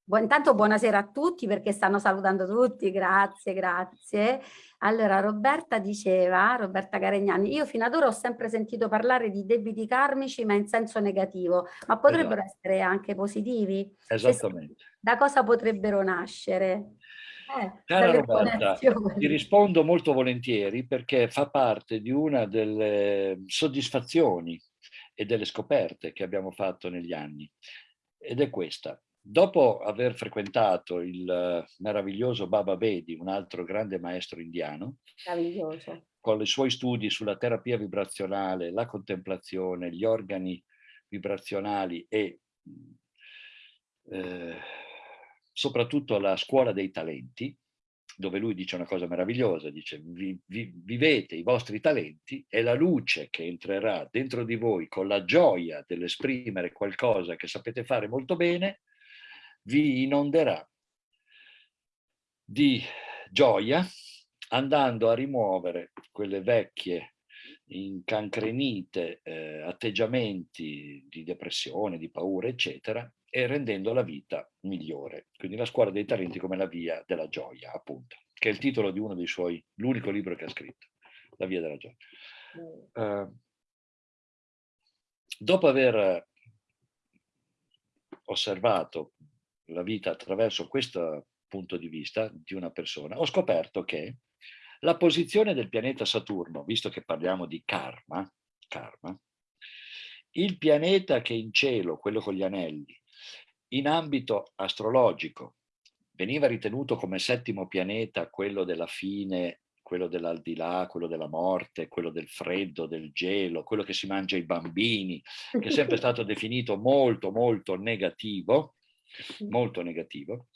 Bu- intanto buonasera a tutti perché stanno salutando tutti, grazie, grazie. Allora, Roberta diceva, Roberta Caregnani, io fino ad ora ho sempre sentito parlare di debiti karmici ma in senso negativo, ma potrebbero essere anche positivi? Sì, Esattamente. da cosa potrebbero nascere? Eh, Cara Roberta, ti rispondo molto volentieri perché fa parte di una delle soddisfazioni e delle scoperte che abbiamo fatto negli anni ed è questa. Dopo aver frequentato il eh, meraviglioso Baba Bedi, un altro grande maestro indiano, con i suoi studi sulla terapia vibrazionale, la contemplazione, gli organi vibrazionali e eh, soprattutto la scuola dei talenti, dove lui dice una cosa meravigliosa, dice vi, vi, vivete i vostri talenti e la luce che entrerà dentro di voi con la gioia dell'esprimere qualcosa che sapete fare molto bene, vi inonderà di gioia andando a rimuovere quelle vecchie incancrenite eh, atteggiamenti di depressione, di paura, eccetera, e rendendo la vita migliore. Quindi la scuola dei talenti come la via della gioia, appunto, che è il titolo di uno dei suoi, l'unico libro che ha scritto, La via della gioia. Uh, dopo aver osservato la vita attraverso questo punto di vista di una persona, ho scoperto che la posizione del pianeta Saturno, visto che parliamo di karma, karma il pianeta che in cielo, quello con gli anelli, in ambito astrologico, veniva ritenuto come settimo pianeta quello della fine quello dell'aldilà, quello della morte, quello del freddo, del gelo, quello che si mangia ai bambini, che è sempre stato definito molto, molto negativo, molto negativo,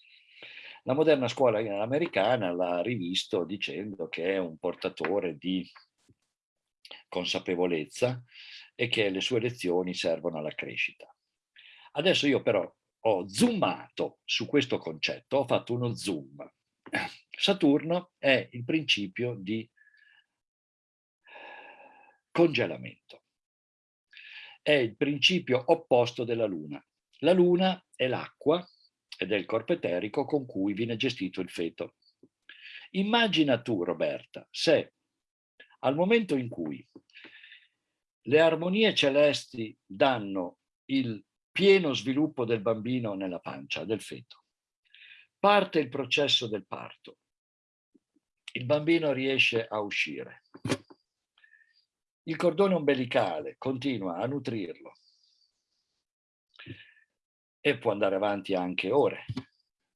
la moderna scuola americana l'ha rivisto dicendo che è un portatore di consapevolezza e che le sue lezioni servono alla crescita. Adesso io però ho zoomato su questo concetto, ho fatto uno zoom. Saturno è il principio di congelamento. È il principio opposto della Luna. La Luna è l'acqua ed è il corpo eterico con cui viene gestito il feto. Immagina tu, Roberta, se al momento in cui le armonie celesti danno il pieno sviluppo del bambino nella pancia, del feto, parte il processo del parto, il bambino riesce a uscire, il cordone ombelicale continua a nutrirlo, e può andare avanti anche ore.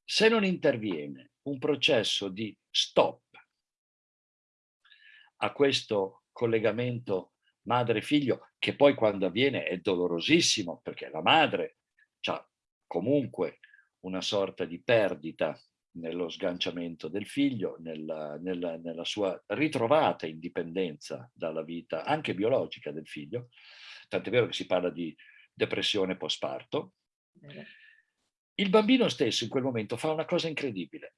Se non interviene un processo di stop a questo collegamento madre-figlio, che poi quando avviene è dolorosissimo, perché la madre ha comunque una sorta di perdita nello sganciamento del figlio, nella, nella, nella, sua ritrovata indipendenza dalla vita anche biologica del figlio, tant'è vero che si parla di depressione postparto, il bambino stesso in quel momento fa una cosa incredibile,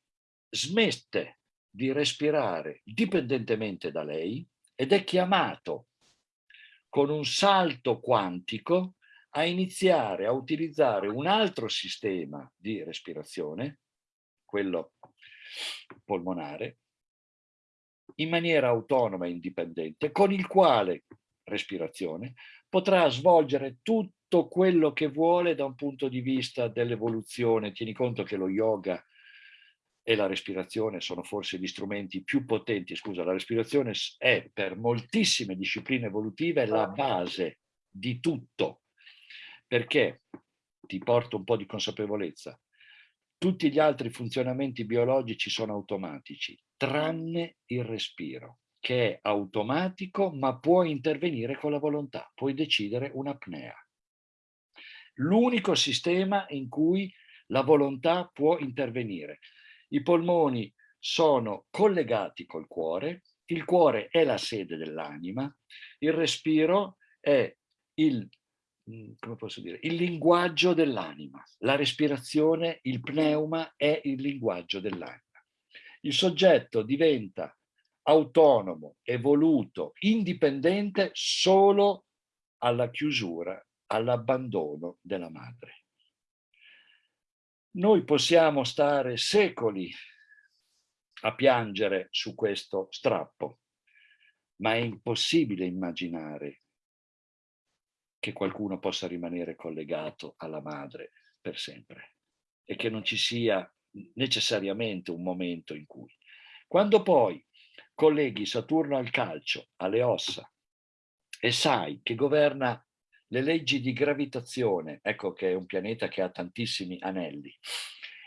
smette di respirare dipendentemente da lei ed è chiamato con un salto quantico a iniziare a utilizzare un altro sistema di respirazione, quello polmonare, in maniera autonoma e indipendente, con il quale respirazione potrà svolgere tutto tutto quello che vuole da un punto di vista dell'evoluzione. Tieni conto che lo yoga e la respirazione sono forse gli strumenti più potenti. Scusa, la respirazione è per moltissime discipline evolutive la base di tutto. Perché, ti porto un po' di consapevolezza, tutti gli altri funzionamenti biologici sono automatici, tranne il respiro, che è automatico ma può intervenire con la volontà, puoi decidere un'apnea l'unico sistema in cui la volontà può intervenire. I polmoni sono collegati col cuore, il cuore è la sede dell'anima, il respiro è il, mm, dire, il linguaggio dell'anima, la respirazione, il pneuma è il linguaggio dell'anima. Il soggetto diventa autonomo, evoluto, indipendente solo alla chiusura all'abbandono della madre. Noi possiamo stare secoli a piangere su questo strappo, ma è impossibile immaginare che qualcuno possa rimanere collegato alla madre per sempre e che non ci sia necessariamente un momento in cui. Quando poi colleghi Saturno al calcio, alle ossa, e sai che governa le leggi di gravitazione, ecco che è un pianeta che ha tantissimi anelli,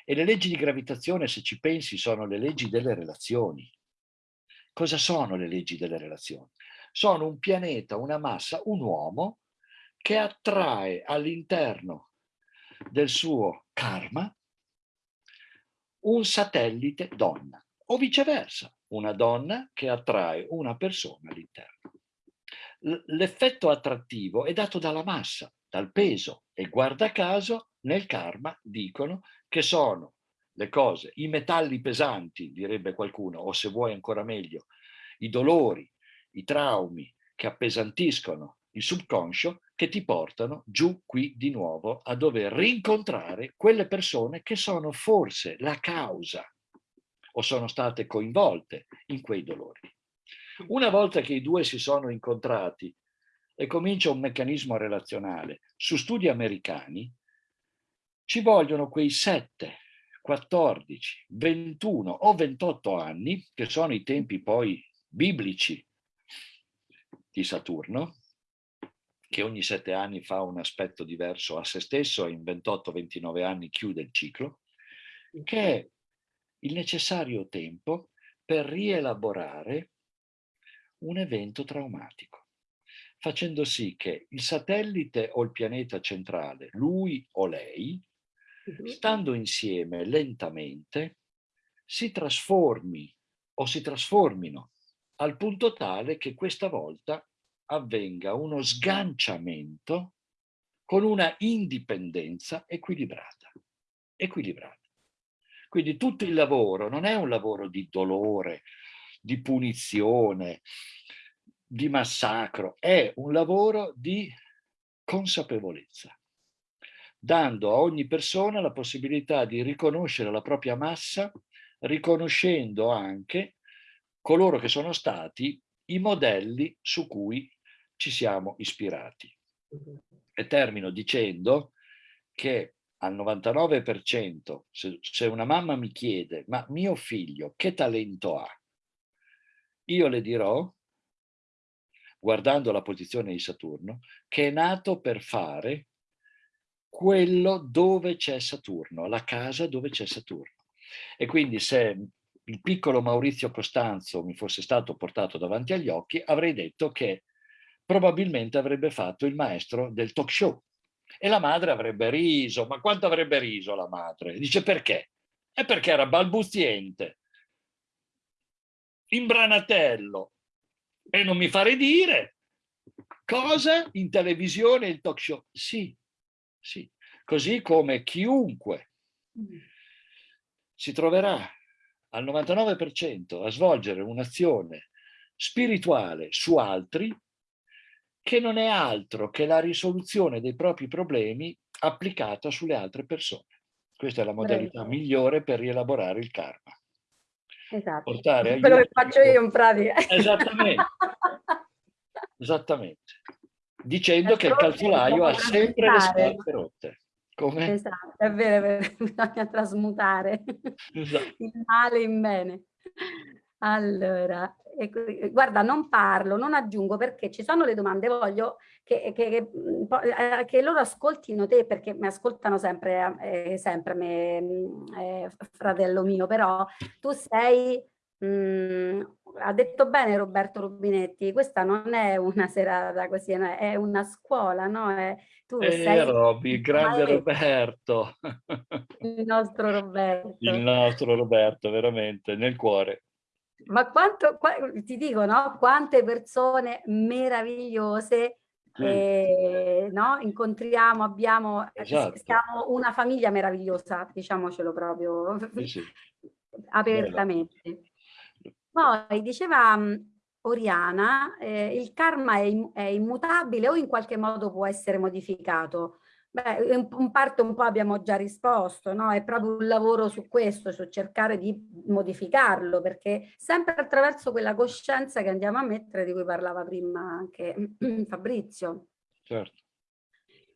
e le leggi di gravitazione, se ci pensi, sono le leggi delle relazioni. Cosa sono le leggi delle relazioni? Sono un pianeta, una massa, un uomo che attrae all'interno del suo karma un satellite donna o viceversa, una donna che attrae una persona all'interno l'effetto attrattivo è dato dalla massa, dal peso e guarda caso nel karma dicono che sono le cose, i metalli pesanti, direbbe qualcuno, o se vuoi ancora meglio, i dolori, i traumi che appesantiscono il subconscio che ti portano giù qui di nuovo a dover rincontrare quelle persone che sono forse la causa o sono state coinvolte in quei dolori. Una volta che i due si sono incontrati e comincia un meccanismo relazionale, su studi americani ci vogliono quei 7, 14, 21 o 28 anni, che sono i tempi poi biblici di Saturno, che ogni sette anni fa un aspetto diverso a se stesso e in 28-29 anni chiude il ciclo, che è il necessario tempo per rielaborare un evento traumatico, facendo sì che il satellite o il pianeta centrale, lui o lei, stando insieme lentamente, si trasformi o si trasformino al punto tale che questa volta avvenga uno sganciamento con una indipendenza equilibrata. equilibrata. Quindi tutto il lavoro non è un lavoro di dolore, di punizione, di massacro, è un lavoro di consapevolezza, dando a ogni persona la possibilità di riconoscere la propria massa, riconoscendo anche coloro che sono stati i modelli su cui ci siamo ispirati. E termino dicendo che al 99%, se, una mamma mi chiede, ma mio figlio che talento ha? Io le dirò, guardando la posizione di Saturno, che è nato per fare quello dove c'è Saturno, la casa dove c'è Saturno. E quindi se il piccolo Maurizio Costanzo mi fosse stato portato davanti agli occhi, avrei detto che probabilmente avrebbe fatto il maestro del talk show. E la madre avrebbe riso, ma quanto avrebbe riso la madre? Dice perché? È perché era balbuziente, imbranatello, e non mi fare dire cosa in televisione il talk show. Sì, sì, così come chiunque si troverà al 99% a svolgere un'azione spirituale su altri che non è altro che la risoluzione dei propri problemi applicata sulle altre persone. Questa è la modalità migliore per rielaborare il karma. Esatto, Portare quello che faccio io in pratica. Esattamente. Esattamente. Dicendo che il calzolaio ha sempre le scarpe rotte. Come? Esatto, è vero, è vero, bisogna trasmutare esatto. il male in bene. Allora, ecco, guarda, non parlo, non aggiungo perché ci sono le domande, voglio che, che, che, mm, eh, che loro ascoltino te perché mi ascoltano sempre, eh, sempre me, mm, eh, fratello mio, però tu sei mh, mm, ha detto bene Roberto Rubinetti, questa non è una serata così, è una scuola, no? È, tu eh, sei Robby, il grande Roberto. Il nostro Roberto. Il nostro Roberto, veramente, nel cuore. Ma quanto, ti dico, no? Quante persone meravigliose eh, no? incontriamo, abbiamo, esatto. siamo una famiglia meravigliosa, diciamocelo proprio, sì, sì. apertamente. Bella. Poi diceva mm, Oriana, eh, il karma è, è, immutabile o in qualche modo può essere modificato? Beh, in, in parte un po' abbiamo già risposto, no? È proprio un lavoro su questo, su cercare di modificarlo, perché sempre attraverso quella coscienza che andiamo a mettere, di cui parlava prima anche Fabrizio. Certo.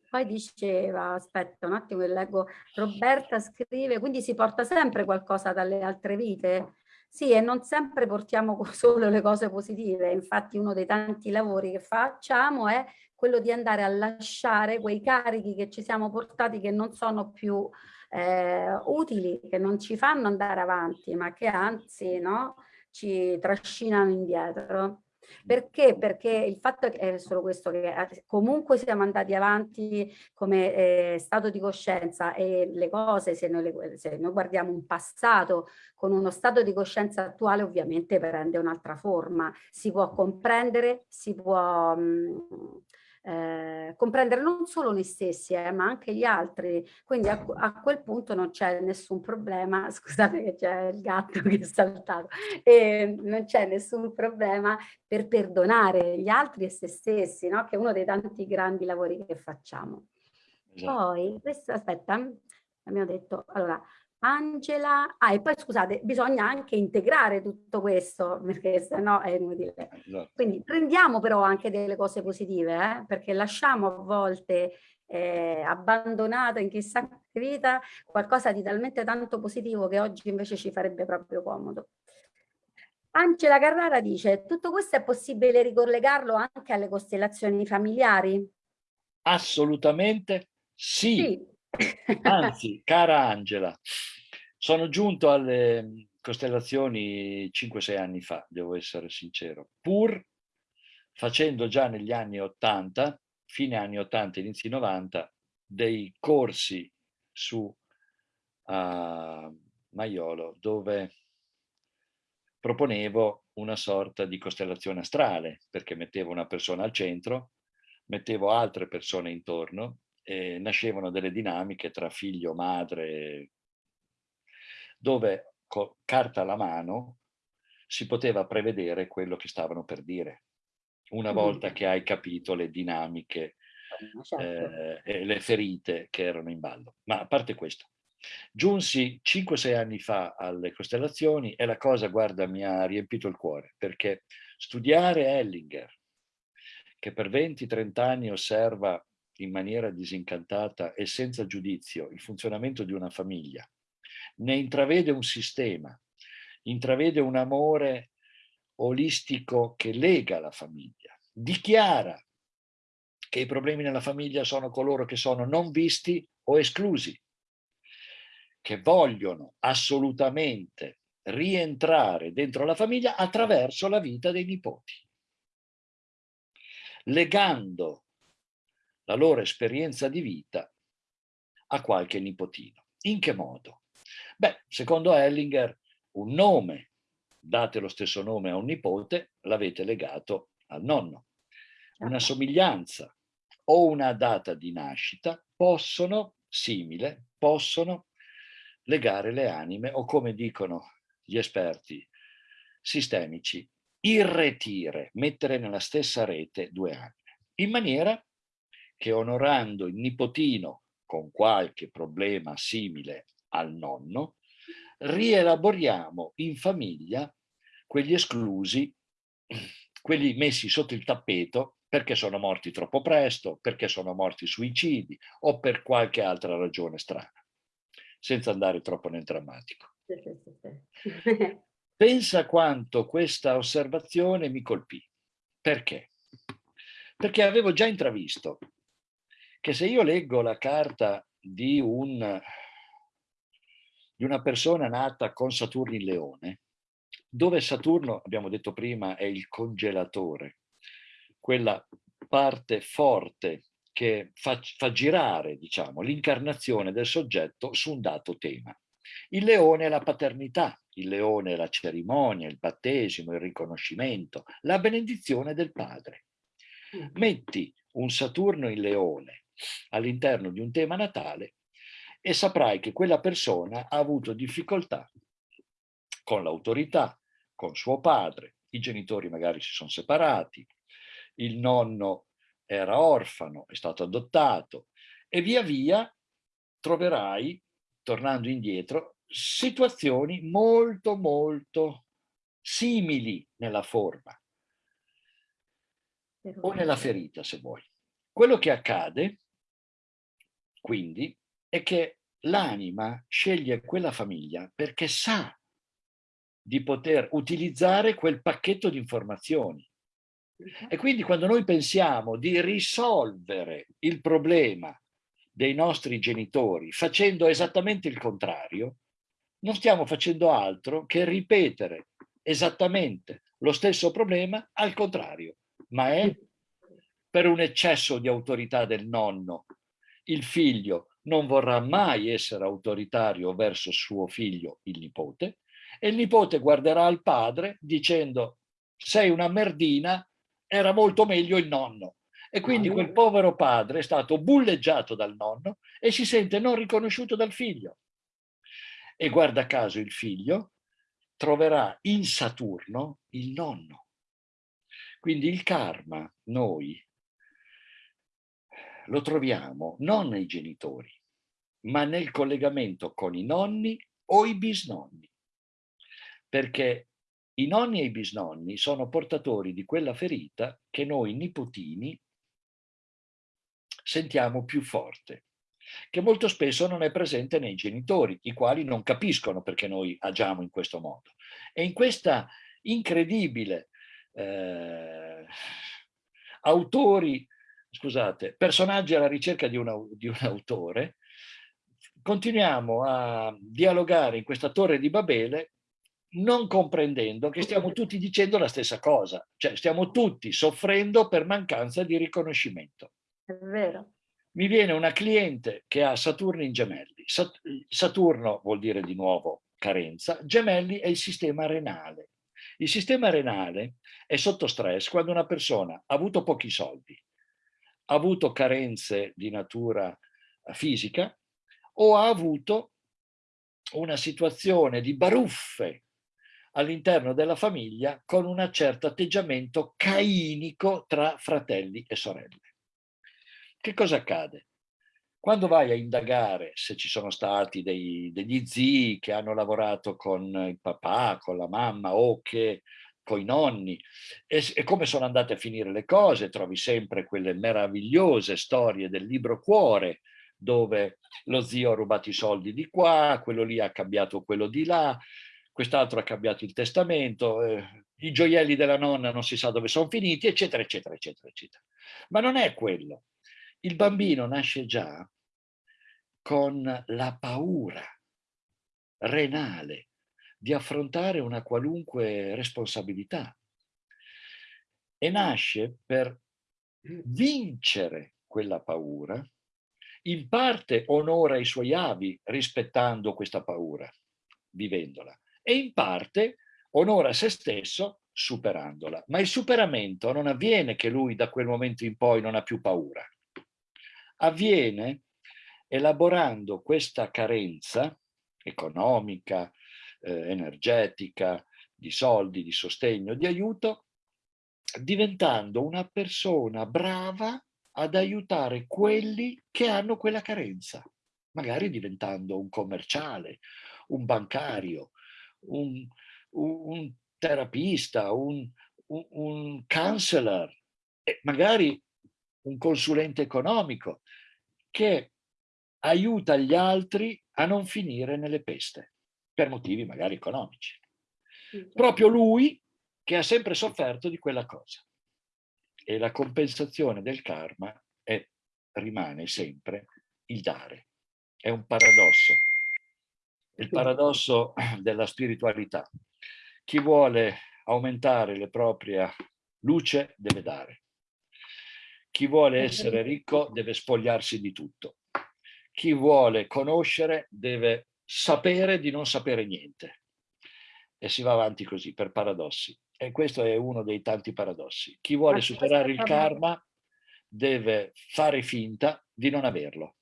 Poi diceva, aspetta un attimo che leggo, Roberta scrive, quindi si porta sempre qualcosa dalle altre vite? Sì, e non sempre portiamo solo le cose positive, infatti uno dei tanti lavori che facciamo è quello di andare a lasciare quei carichi che ci siamo portati che non sono più eh, utili, che non ci fanno andare avanti, ma che anzi no, ci trascinano indietro. Perché? Perché il fatto è solo questo, che eh, comunque siamo andati avanti come eh, stato di coscienza e le cose, se noi, le, se noi, guardiamo un passato con uno stato di coscienza attuale, ovviamente prende un'altra forma. Si può comprendere, si può... Mh, mm, eh, comprendere non solo noi stessi eh, ma anche gli altri quindi a, a quel punto non c'è nessun problema scusate che c'è il gatto che è saltato e non c'è nessun problema per perdonare gli altri e se stessi no? che è uno dei tanti grandi lavori che facciamo esatto. poi questo aspetta abbiamo detto allora Angela, ah e poi scusate, bisogna anche integrare tutto questo perché sennò è inutile. Esatto. Quindi prendiamo però anche delle cose positive eh, perché lasciamo a volte eh, abbandonato in chissà che vita qualcosa di talmente tanto positivo che oggi invece ci farebbe proprio comodo. Angela Carrara dice, tutto questo è possibile ricollegarlo anche alle costellazioni familiari? Assolutamente sì. sì. Anzi, cara Angela, sono giunto alle, costellazioni 5-6 anni fa, devo essere sincero, pur facendo già negli anni 80, fine anni 80, inizi 90, dei corsi su uh, Maiolo dove proponevo una sorta di costellazione astrale, perché mettevo una persona al centro, mettevo altre persone intorno e nascevano delle dinamiche tra figlio, madre, dove con carta alla mano si poteva prevedere quello che stavano per dire. Una volta che hai capito le dinamiche certo. eh, e le ferite che erano in ballo. Ma a parte questo, giunsi 5-6 anni fa alle costellazioni e la cosa, guarda, mi ha riempito il cuore, perché studiare Ellinger, che per 20-30 anni osserva in maniera disincantata e senza giudizio il funzionamento di una famiglia, ne intravede un sistema, intravede un amore olistico che lega la famiglia, dichiara che i problemi nella famiglia sono coloro che sono non visti o esclusi, che vogliono assolutamente rientrare dentro la famiglia attraverso la vita dei nipoti, legando la loro esperienza di vita a qualche nipotino. In che modo? Beh, secondo Hellinger, un nome, date lo stesso nome a un nipote, l'avete legato al nonno. Una certo. somiglianza o una data di nascita possono, simile, possono legare le anime o come dicono gli esperti sistemici, irretire, mettere nella stessa rete due anime, in maniera che onorando il nipotino con qualche problema simile al nonno, rielaboriamo in famiglia quegli esclusi, quelli messi sotto il tappeto perché sono morti troppo presto, perché sono morti suicidi o per qualche altra ragione strana, senza andare troppo nel drammatico. Pensa quanto questa osservazione mi colpì. Perché? Perché avevo già intravisto che se io leggo la carta di un di una persona nata con Saturno in Leone, dove Saturno, abbiamo detto prima, è il congelatore, quella parte forte che fa, fa girare diciamo, l'incarnazione del soggetto su un dato tema. Il leone è la paternità, il leone è la cerimonia, il battesimo, il riconoscimento, la benedizione del padre. Metti un Saturno in leone all'interno di un tema natale e saprai che quella persona ha avuto difficoltà con l'autorità, con suo padre, i genitori magari si sono separati, il nonno era orfano, è stato adottato e via via troverai, tornando indietro, situazioni molto molto simili nella forma o nella ferita se vuoi. Quello che accade quindi è che l'anima sceglie quella famiglia perché sa di poter utilizzare quel pacchetto di informazioni. E quindi quando noi pensiamo di risolvere il problema dei nostri genitori facendo esattamente il contrario, non stiamo facendo altro che ripetere esattamente lo stesso problema al contrario, ma è per un eccesso di autorità del nonno. Il figlio non vorrà mai essere autoritario verso suo figlio, il nipote, e il nipote guarderà al padre dicendo sei una merdina, era molto meglio il nonno. E quindi quel povero padre è stato bulleggiato dal nonno e si sente non riconosciuto dal figlio. E guarda caso il figlio troverà in Saturno il nonno. Quindi il karma, noi, lo troviamo non nei genitori, ma nel collegamento con i nonni o i bisnonni. Perché i nonni e i bisnonni sono portatori di quella ferita che noi nipotini sentiamo più forte, che molto spesso non è presente nei genitori, i quali non capiscono perché noi agiamo in questo modo. E in questa incredibile eh, autori scusate, personaggi alla ricerca di un, di un autore, continuiamo a dialogare in questa torre di Babele non comprendendo che stiamo tutti dicendo la stessa cosa, cioè stiamo tutti soffrendo per mancanza di riconoscimento. È vero. Mi viene una cliente che ha Saturno in gemelli. Saturno vuol dire di nuovo carenza, gemelli è il sistema renale. Il sistema renale è sotto stress quando una persona ha avuto pochi soldi, ha avuto carenze di natura fisica o ha avuto una situazione di baruffe all'interno della famiglia con un certo atteggiamento cainico tra fratelli e sorelle. Che cosa accade? Quando vai a indagare se ci sono stati dei, degli zii che hanno lavorato con il papà, con la mamma o che con i nonni e, e, come sono andate a finire le cose, trovi sempre quelle meravigliose storie del libro Cuore dove lo zio ha rubato i soldi di qua, quello lì ha cambiato quello di là, quest'altro ha cambiato il testamento, eh, i gioielli della nonna non si sa dove sono finiti, eccetera, eccetera, eccetera, eccetera. Ma non è quello. Il bambino nasce già con la paura renale di affrontare una qualunque responsabilità e nasce per vincere quella paura, in parte onora i suoi avi rispettando questa paura, vivendola, e in parte onora se stesso superandola. Ma il superamento non avviene che lui da quel momento in poi non ha più paura. Avviene elaborando questa carenza economica, eh, energetica, di soldi, di sostegno, di aiuto, diventando una persona brava ad aiutare quelli che hanno quella carenza, magari diventando un commerciale, un bancario, un, un terapista, un, un, un counselor, magari un consulente economico che aiuta gli altri a non finire nelle peste, per motivi magari economici. Proprio lui che ha sempre sofferto di quella cosa. E la compensazione del karma è, rimane sempre il dare. È un paradosso il paradosso della spiritualità. Chi vuole aumentare la propria luce deve dare. Chi vuole essere ricco deve spogliarsi di tutto. Chi vuole conoscere deve sapere di non sapere niente. E si va avanti così, per paradossi. E questo è uno dei tanti paradossi. Chi vuole superare il karma deve fare finta di non averlo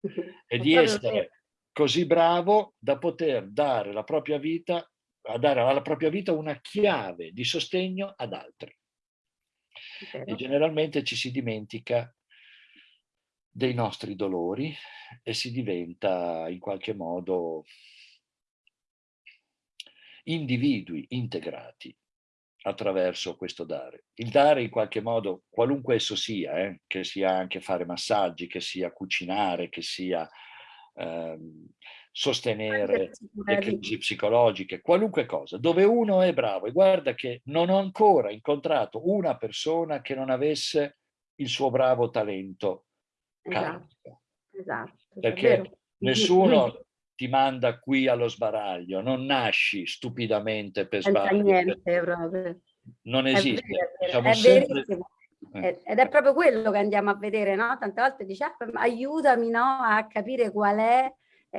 e di essere così bravo da poter dare la propria vita, a dare alla propria vita una chiave di sostegno ad altri. E generalmente ci si dimentica dei nostri dolori e si diventa in qualche modo individui integrati attraverso questo dare. Il dare in qualche modo, qualunque esso sia, eh, che sia anche fare massaggi, che sia cucinare, che sia ehm, sostenere le crisi psicologiche, qualunque cosa, dove uno è bravo. E guarda che non ho ancora incontrato una persona che non avesse il suo bravo talento esatto, esatto, Perché nessuno ti manda qui allo sbaraglio, non nasci stupidamente per sbagliare. Non esiste. È, vero, è, sempre... Eh. Ed è proprio quello che andiamo a vedere, no? Tante volte dice, ah, aiutami no? a capire qual è,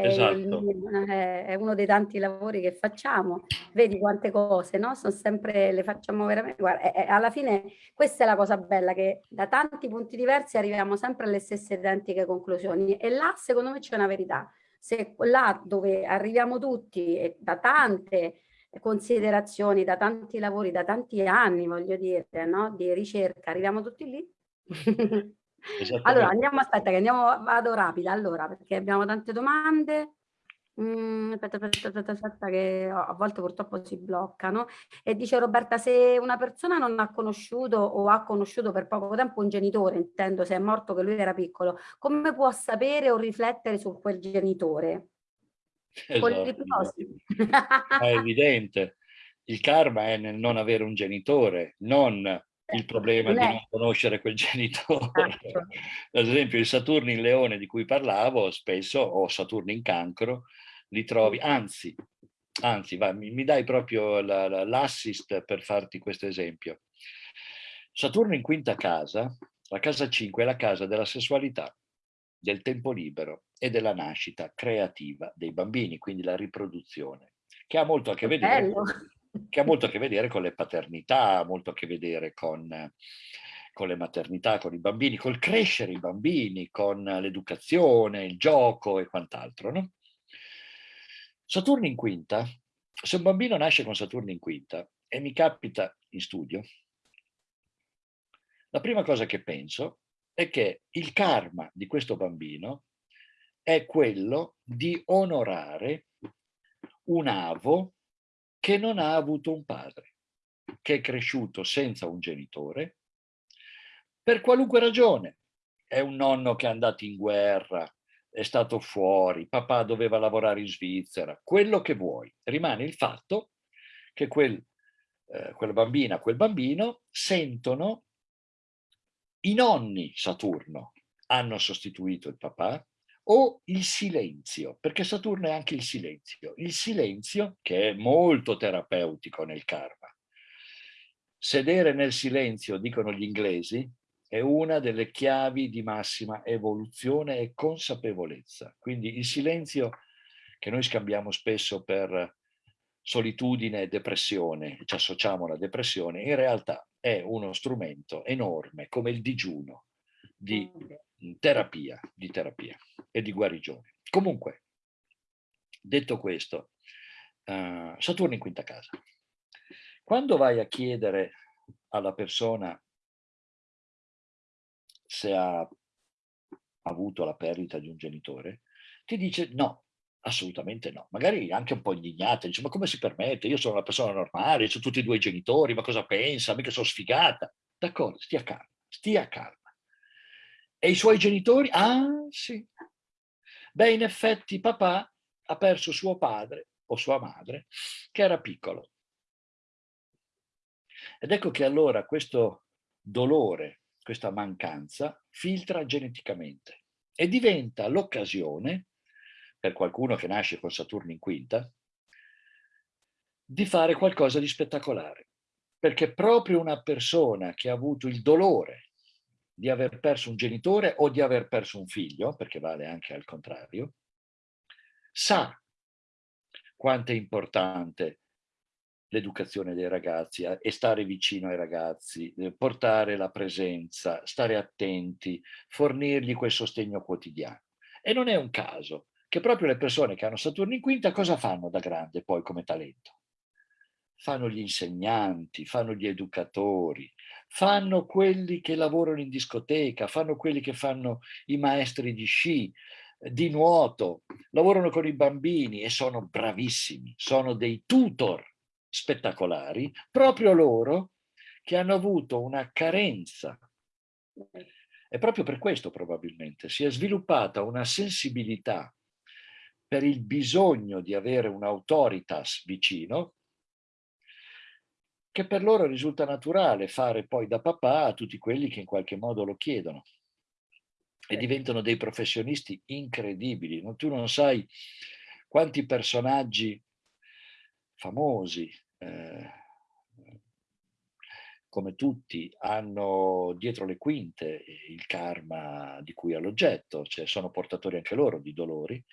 esatto. è uno dei tanti lavori che facciamo. Vedi quante cose, no? Sono sempre, le facciamo veramente, guarda, e, e alla fine questa è la cosa bella, che da tanti punti diversi arriviamo sempre alle stesse identiche conclusioni e là secondo me c'è una verità. Se là dove arriviamo tutti da tante considerazioni, da tanti lavori, da tanti anni, voglio dire, no? di ricerca, arriviamo tutti lì? allora, andiamo, aspetta che andiamo, vado rapida, allora, perché abbiamo tante domande. Mm, aspetta, aspetta, aspetta, aspetta, che a volte purtroppo si bloccano. E dice Roberta, se una persona non ha conosciuto o ha conosciuto per poco tempo un genitore, intendo se è morto che lui era piccolo, come può sapere o riflettere su quel genitore? Esatto. È evidente. Il karma è nel non avere un genitore, non il problema di non conoscere quel genitore. Esatto. Ad esempio il Saturno in leone di cui parlavo, spesso, o Saturno in cancro, li trovi, anzi, anzi va, mi, mi dai proprio l'assist la, per farti questo esempio. Saturno in quinta casa, la casa 5 è la casa della sessualità, del tempo libero e della nascita creativa dei bambini, quindi la riproduzione, che ha molto a che vedere, che ha molto a che vedere con le paternità, molto a che vedere con, con le maternità, con i bambini, col crescere i bambini, con l'educazione, il gioco e quant'altro. No? Saturno in quinta, se un bambino nasce con Saturno in quinta e mi capita in studio, la prima cosa che penso è che il karma di questo bambino è quello di onorare un avo che non ha avuto un padre, che è cresciuto senza un genitore, per qualunque ragione. È un nonno che è andato in guerra, è stato fuori, papà doveva lavorare in Svizzera, quello che vuoi. Rimane il fatto che quel, eh, quella bambina, quel bambino sentono i nonni Saturno hanno sostituito il papà o il silenzio, perché Saturno è anche il silenzio. Il silenzio, che è molto terapeutico nel karma. Sedere nel silenzio, dicono gli inglesi, è una delle chiavi di massima evoluzione e consapevolezza. Quindi il silenzio che noi scambiamo spesso per solitudine e depressione, ci associamo alla depressione, in realtà è uno strumento enorme come il digiuno di mm. Terapia, di terapia e di guarigione. Comunque, detto questo, uh, Saturno in quinta casa. Quando vai a chiedere alla persona se ha avuto la perdita di un genitore, ti dice no, Assolutamente no. Magari anche un po' indignata, dice ma come si permette? Io sono una persona normale, ho tutti e due i genitori, ma cosa pensa? Mica sono sfigata. D'accordo, stia calma, stia calma. E i suoi genitori? Ah, sì. Beh, in effetti papà ha perso suo padre o sua madre, che era piccolo. Ed ecco che allora questo dolore, questa mancanza, filtra geneticamente e diventa l'occasione per qualcuno che nasce con Saturno in quinta, di fare qualcosa di spettacolare. Perché proprio una persona che ha avuto il dolore di aver perso un genitore o di aver perso un figlio, perché vale anche al contrario, sa quanto è importante l'educazione dei ragazzi eh, e stare vicino ai ragazzi, eh, portare la presenza, stare attenti, fornirgli quel sostegno quotidiano. E non è un caso che proprio le persone che hanno Saturno in quinta cosa fanno da grande poi come talento? Fanno gli insegnanti, fanno gli educatori, fanno quelli che lavorano in discoteca, fanno quelli che fanno i maestri di sci, di nuoto, lavorano con i bambini e sono bravissimi, sono dei tutor spettacolari, proprio loro che hanno avuto una carenza. E proprio per questo probabilmente si è sviluppata una sensibilità per il bisogno di avere un'autoritas vicino, che per loro risulta naturale fare poi da papà a tutti quelli che in qualche modo lo chiedono. E diventano dei professionisti incredibili. Tu non sai quanti personaggi famosi, eh, come tutti, hanno dietro le quinte il karma di cui all'oggetto, cioè sono portatori anche loro di dolori,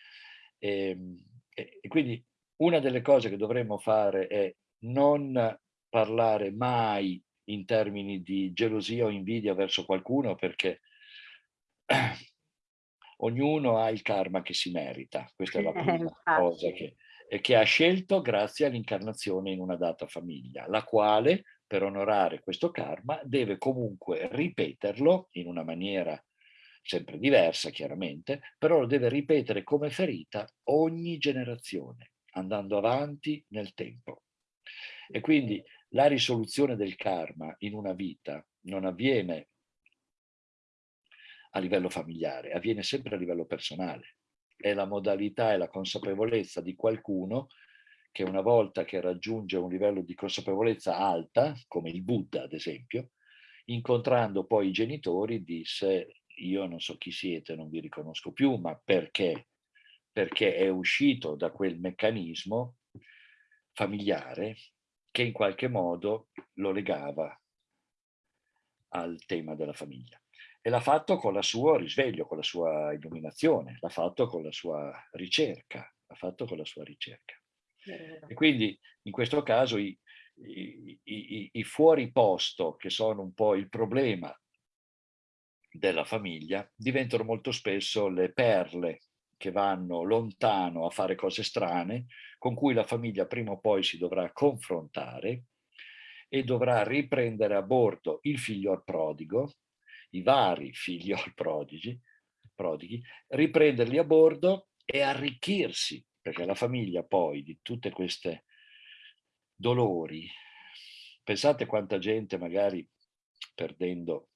Ehm, e, e quindi una delle cose che dovremmo fare è non parlare mai in termini di gelosia o invidia verso qualcuno perché ognuno ha il karma che si merita. Questa è la prima cosa che, che ha scelto grazie all'incarnazione in una data famiglia, la quale per onorare questo karma deve comunque ripeterlo in una maniera sempre diversa chiaramente, però lo deve ripetere come ferita ogni generazione, andando avanti nel tempo. E quindi la risoluzione del karma in una vita non avviene a livello familiare, avviene sempre a livello personale. È la modalità e la consapevolezza di qualcuno che una volta che raggiunge un livello di consapevolezza alta, come il Buddha ad esempio, incontrando poi i genitori disse io non so chi siete, non vi riconosco più, ma perché? Perché è uscito da quel meccanismo familiare che in qualche modo lo legava al tema della famiglia. E l'ha fatto con il suo risveglio, con la sua illuminazione, l'ha fatto con la sua ricerca, l'ha fatto con la sua ricerca. E quindi in questo caso i, i, i, i fuori posto, che sono un po' il problema della famiglia, diventano molto spesso le perle che vanno lontano a fare cose strane, con cui la famiglia prima o poi si dovrà confrontare e dovrà riprendere a bordo il figlio prodigo, i vari figli al prodigi, prodighi, riprenderli a bordo e arricchirsi, perché la famiglia poi di tutte queste dolori, pensate quanta gente magari perdendo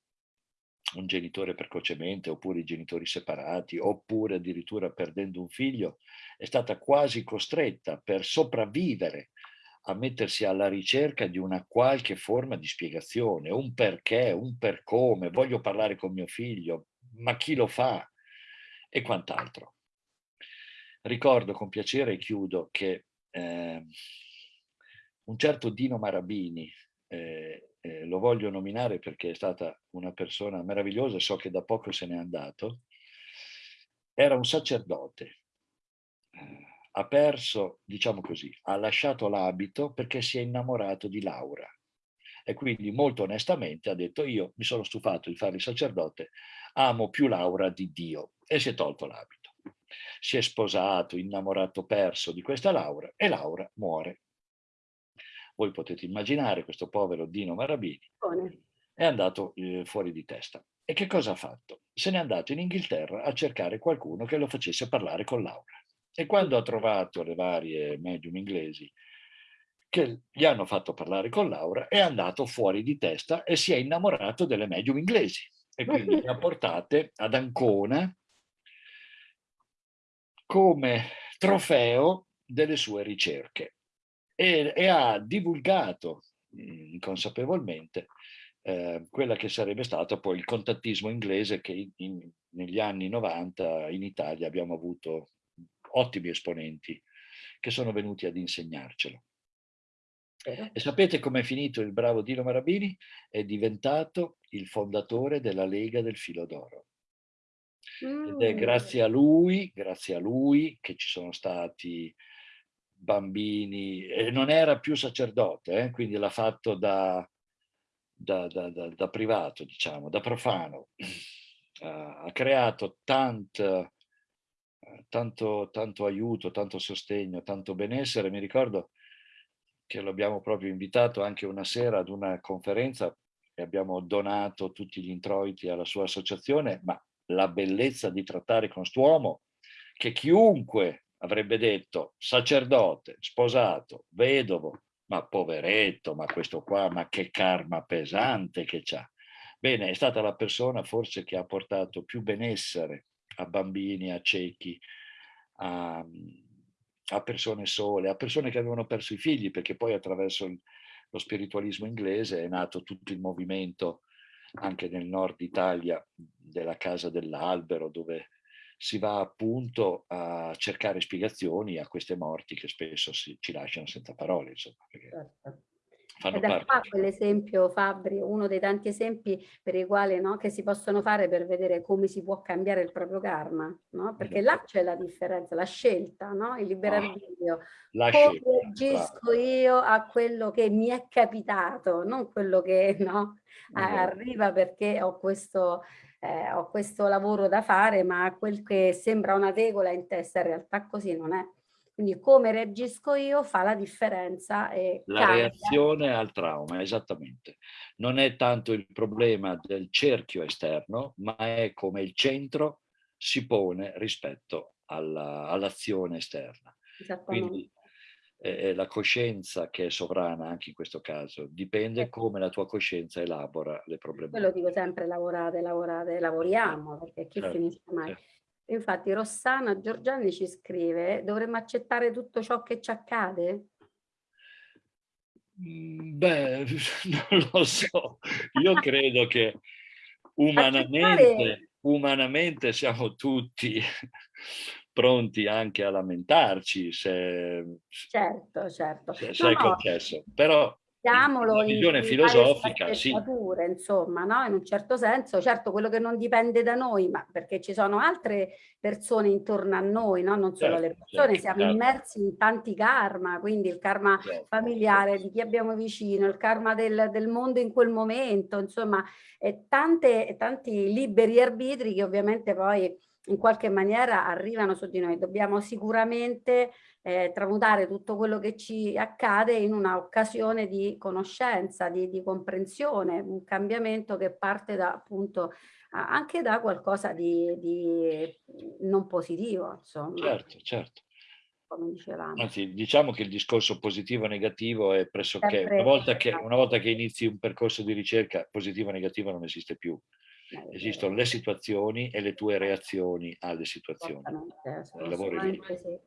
un genitore precocemente, oppure i genitori separati, oppure addirittura perdendo un figlio, è stata quasi costretta per sopravvivere a mettersi alla ricerca di una qualche forma di spiegazione, un perché, un per come, voglio parlare con mio figlio, ma chi lo fa e quant'altro. Ricordo con piacere e chiudo che eh, un certo Dino Marabini, eh, eh, lo voglio nominare perché è stata una persona meravigliosa, so che da poco se n'è andato, era un sacerdote, eh, ha perso, diciamo così, ha lasciato l'abito perché si è innamorato di Laura e quindi molto onestamente ha detto io mi sono stufato di fare il sacerdote, amo più Laura di Dio. E si è tolto l'abito. Si è sposato, innamorato, perso di questa Laura e Laura muore voi potete immaginare questo povero Dino Marabini è andato eh, fuori di testa. E che cosa ha fatto? Se n'è andato in Inghilterra a cercare qualcuno che lo facesse parlare con Laura. E quando ha trovato le varie medium inglesi che gli hanno fatto parlare con Laura, è andato fuori di testa e si è innamorato delle medium inglesi. E quindi le ha portate ad Ancona come trofeo delle sue ricerche e, e ha divulgato mh, inconsapevolmente eh, quella che sarebbe stato poi il contattismo inglese che in, in, negli anni 90 in Italia abbiamo avuto ottimi esponenti che sono venuti ad insegnarcelo. E sapete com'è finito il bravo Dino Marabini? È diventato il fondatore della Lega del Filo d'Oro. Ed è mm. grazie a lui, grazie a lui che ci sono stati bambini, e non era più sacerdote, eh? quindi l'ha fatto da, da, da, da, privato, diciamo, da profano. Uh, ha creato tant, tanto, tanto aiuto, tanto sostegno, tanto benessere. Mi ricordo che lo abbiamo proprio invitato anche una sera ad una conferenza e abbiamo donato tutti gli introiti alla sua associazione, ma la bellezza di trattare con quest'uomo che chiunque avrebbe detto sacerdote, sposato, vedovo, ma poveretto, ma questo qua, ma che karma pesante che c'ha. Bene, è stata la persona forse che ha portato più benessere a bambini, a ciechi, a, a persone sole, a persone che avevano perso i figli, perché poi attraverso il, lo spiritualismo inglese è nato tutto il movimento anche nel nord Italia della Casa dell'Albero, dove si va appunto a cercare spiegazioni a queste morti che spesso si, ci lasciano senza parole, insomma. Certo. Ed è qua quell'esempio, Fabri, uno dei tanti esempi per i quali no, che si possono fare per vedere come si può cambiare il proprio karma, no? perché là c'è la differenza, la scelta, no? il libero ah, arbitrio. La come reagisco io a quello che mi è capitato, non quello che no, arriva perché ho questo eh, ho questo lavoro da fare, ma quel che sembra una tegola in testa in realtà così non è. Quindi come reagisco io fa la differenza. E la cambia. reazione al trauma, esattamente. Non è tanto il problema del cerchio esterno, ma è come il centro si pone rispetto all'azione all esterna. Quindi è la coscienza che è sovrana anche in questo caso, dipende certo. come la tua coscienza elabora le problematiche. Quello dico sempre lavorate, lavorate, lavoriamo, perché chi certo, finisce mai. Certo. Infatti Rossana Giorgiani ci scrive, dovremmo accettare tutto ciò che ci accade? Mm, beh, non lo so, io credo che umanamente, umanamente siamo tutti pronti anche a lamentarci se, Certo, certo. se, No, se è no, concesso. Però Mettiamolo la in, visione in filosofica, varie sì, insomma, no? In un certo senso, certo quello che non dipende da noi, ma perché ci sono altre persone intorno a noi, no? Non solo Certo, le persone, certo, siamo certo. immersi in tanti karma, quindi il karma Certo. familiare di chi abbiamo vicino, il karma del, del mondo in quel momento, insomma, e tante, tanti liberi arbitri che ovviamente poi in qualche maniera arrivano su di noi. Dobbiamo sicuramente eh, tramutare tutto quello che ci accade in una occasione di conoscenza, di, di comprensione, un cambiamento che parte da appunto anche da qualcosa di, di non positivo, insomma, certo, certo. come dicevamo. Anzi, diciamo che il discorso positivo-negativo è pressoché, una volta, che, una volta che inizi un percorso di ricerca, positivo-negativo non esiste più. Eh, Esistono le situazioni e le tue reazioni alle situazioni. Il lavoro è lì. sì.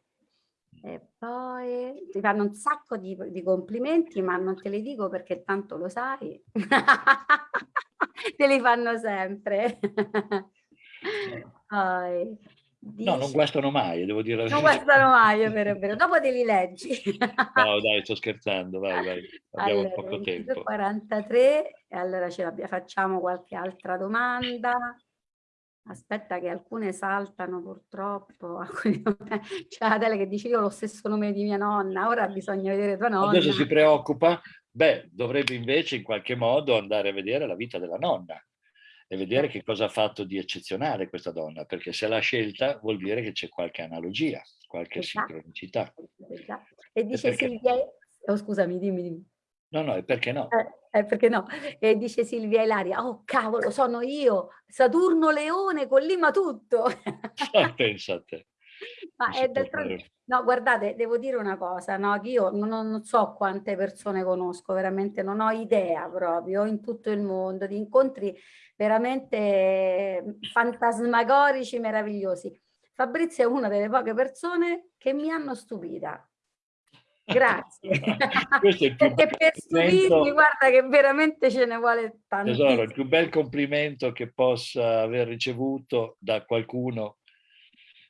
E poi ti fanno un sacco di, di complimenti, ma non te li dico perché tanto lo sai. te li fanno sempre. Poi, No, non dici- guastano mai, devo dire la non verità. guardano mai, è vero, è vero. Dopo te li leggi. No, dai, sto scherzando, vai, vai. Abbiamo Allora, poco tempo. 22.43, e allora ce l'abbia- facciamo qualche altra domanda. Aspetta che alcune saltano purtroppo. C'è Adele che dice io ho lo stesso nome di mia nonna, ora bisogna vedere tua nonna. Adesso si preoccupa? Beh, dovrebbe invece in qualche modo andare a vedere la vita della nonna e vedere che cosa ha fatto di eccezionale questa donna, perché se l'ha scelta vuol dire che c'è qualche analogia, qualche Esatto. sincronicità. E dice perché- Silvia, oh scusami, dimmi, dimmi. No, no, e perché no? Eh, eh, perché no? E dice Silvia Ilaria, oh cavolo, sono io, Saturno Leone, collima tutto. Pensa a te. Ma è d'altronde-. No, guardate, devo dire una cosa, no? che io non, non so quante persone conosco, veramente non ho idea proprio in tutto il mondo di incontri veramente fantasmagorici, meravigliosi. Fabrizio è una delle poche persone che mi hanno stupita. Grazie. Perché per stupirmi, guarda che veramente ce ne vuole Tesoro, il più bel complimento che possa aver ricevuto da qualcuno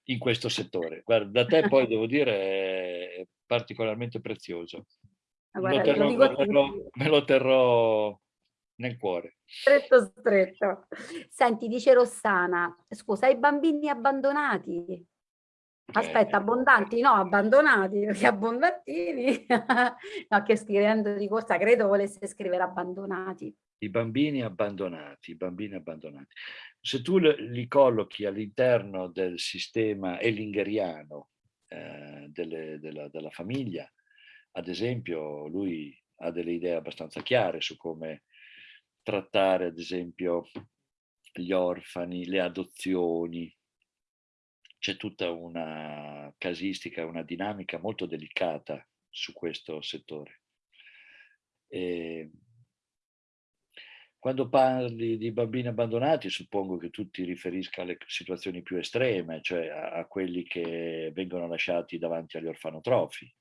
in questo settore. Guarda, da te poi devo dire è particolarmente prezioso. Ma Me guarda, lo lo terrò, a me lo- me lo terrò nel cuore. Stretto, stretto. Senti, dice Rossana, scusa, i bambini abbandonati? Aspetta, Eh, abbondanti? No, abbandonati, perché abbondantini. no, che scrivendo di corsa, credo volesse scrivere abbandonati. I bambini abbandonati, i bambini abbandonati. Se tu li li collochi all'interno del sistema ellingeriano eh, delle- della, della famiglia, ad esempio, lui ha delle idee abbastanza chiare su come trattare, ad esempio, gli orfani, le adozioni. C'è tutta una casistica, una dinamica molto delicata su questo settore. E quando parli di bambini abbandonati, suppongo che tu ti riferisca alle situazioni più estreme, cioè a, a quelli che vengono lasciati davanti agli orfanotrofi,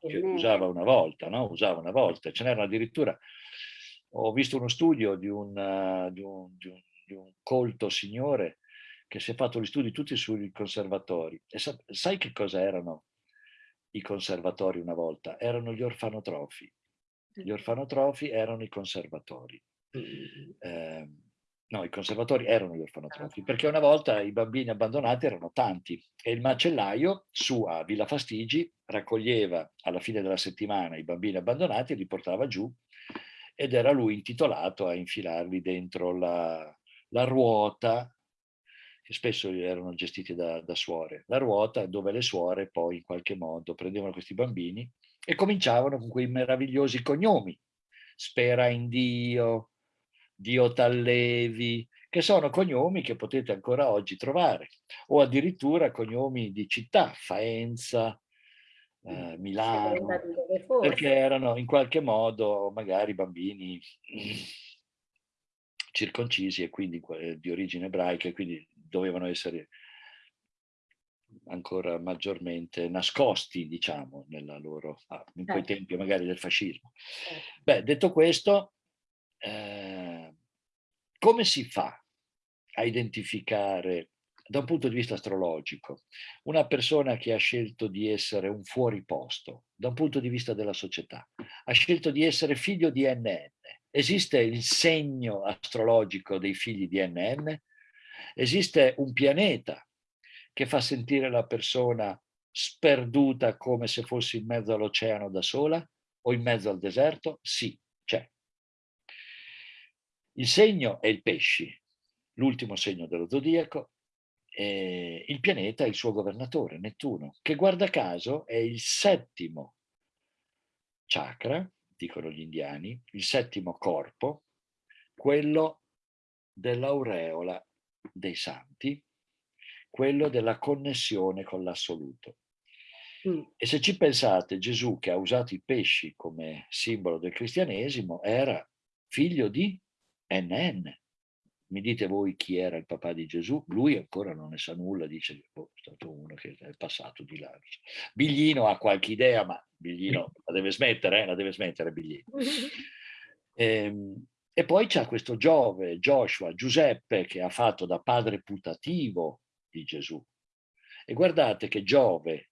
che usava una volta, no? Usava una volta. Ce n'erano addirittura, ho visto uno studio di un, eh, di un- di un- di un colto signore che si è fatto gli studi tutti sui conservatori. E sa- sai che cosa erano i conservatori una volta? Erano gli orfanotrofi. Gli orfanotrofi erano i conservatori. Eh, no, i conservatori erano gli orfanotrofi, perché una volta i bambini abbandonati erano tanti e il macellaio su a Villa Fastigi raccoglieva alla fine della settimana i bambini abbandonati e li portava giù ed era lui intitolato a infilarli dentro la, la ruota che spesso erano gestiti da, da suore, la ruota dove le suore poi in qualche modo prendevano questi bambini e cominciavano con quei meravigliosi cognomi, spera in Dio, Dio t'allevi, che sono cognomi che potete ancora oggi trovare, o addirittura cognomi di città, Faenza, eh, Milano, dove fosse. perché erano in qualche modo magari bambini circoncisi e quindi eh, di origine ebraica e quindi dovevano essere ancora maggiormente nascosti, diciamo, nella loro, ah, in quei Certo. tempi magari del fascismo. Certo. Beh, detto questo, eh, come si fa a identificare da un punto di vista astrologico, una persona che ha scelto di essere un fuoriposto, da un punto di vista della società, ha scelto di essere figlio di NN. Esiste il segno astrologico dei figli di NN? Esiste un pianeta che fa sentire la persona sperduta come se fosse in mezzo all'oceano da sola o in mezzo al deserto? Sì, c'è. Il segno è il pesci, l'ultimo segno dello zodiaco, eh, il pianeta è il suo governatore, Nettuno, che guarda caso è il settimo chakra, dicono gli indiani, il settimo corpo, quello dell'aureola dei santi, quello della connessione con l'assoluto. Mm. E se ci pensate, Gesù che ha usato i pesci come simbolo del cristianesimo era figlio di NN, mi dite voi chi era il papà di Gesù? Lui ancora non ne sa nulla, dice oh, è stato uno che è passato di là. Biglino ha qualche idea, ma Biglino la deve smettere, eh? la deve smettere Biglino. E, ehm, e poi c'è questo Giove, Joshua, Giuseppe, che ha fatto da padre putativo di Gesù. E guardate che Giove,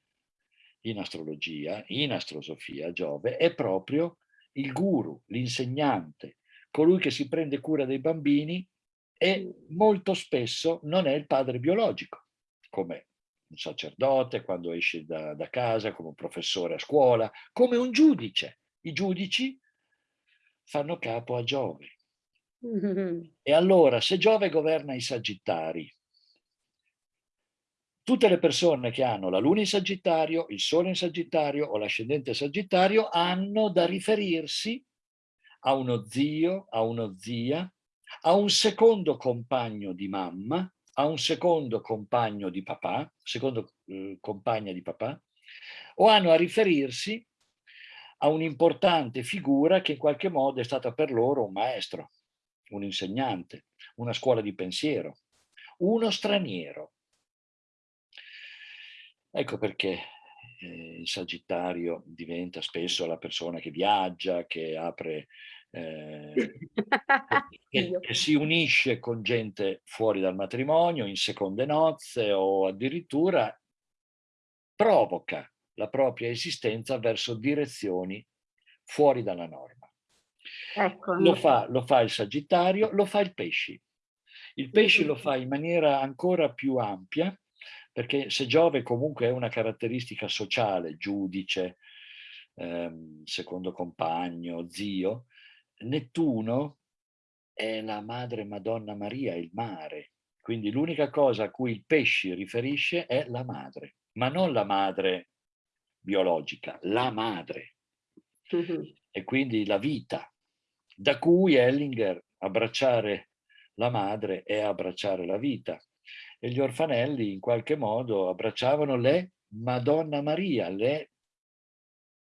in astrologia, in astrosofia, Giove è proprio il guru, l'insegnante, colui che si prende cura dei bambini e molto spesso non è il padre biologico, come un sacerdote quando esce da, da casa, come un professore a scuola, come un giudice. I giudici fanno capo a Giove. E allora, se Giove governa i sagittari, tutte le persone che hanno la luna in sagittario, il sole in sagittario o l'ascendente sagittario hanno da riferirsi a uno zio, a uno zia, a un secondo compagno di mamma, a un secondo compagno di papà, secondo eh, compagna di papà, o hanno a riferirsi a un'importante figura che in qualche modo è stata per loro un maestro, un insegnante, una scuola di pensiero, uno straniero. Ecco perché eh, il Sagittario diventa spesso la persona che viaggia, che apre eh, che, che, si unisce con gente fuori dal matrimonio, in seconde nozze o addirittura provoca la propria esistenza verso direzioni fuori dalla norma. Ecco. Lo, fa, lo fa il Sagittario, lo fa il Pesci. Il Pesci lo fa in maniera ancora più ampia, perché se Giove comunque è una caratteristica sociale, giudice, ehm, secondo compagno, zio, Nettuno è la madre Madonna Maria, il mare. Quindi l'unica cosa a cui il pesci riferisce è la madre, ma non la madre biologica, la madre. E quindi la vita, da cui Ellinger abbracciare la madre è abbracciare la vita. E gli orfanelli in qualche modo abbracciavano le Madonna Maria, le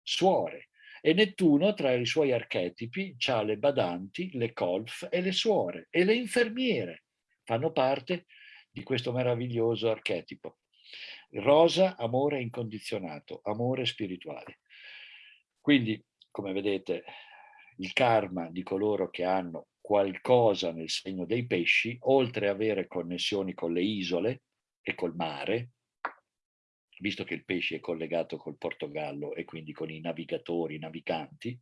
suore. E Nettuno tra i suoi archetipi ha le badanti, le colf e le suore e le infermiere fanno parte di questo meraviglioso archetipo. Rosa, amore incondizionato, amore spirituale. Quindi, come vedete, il karma di coloro che hanno qualcosa nel segno dei pesci, oltre ad avere connessioni con le isole e col mare, visto che il pesce è collegato col Portogallo e quindi con i navigatori, i naviganti,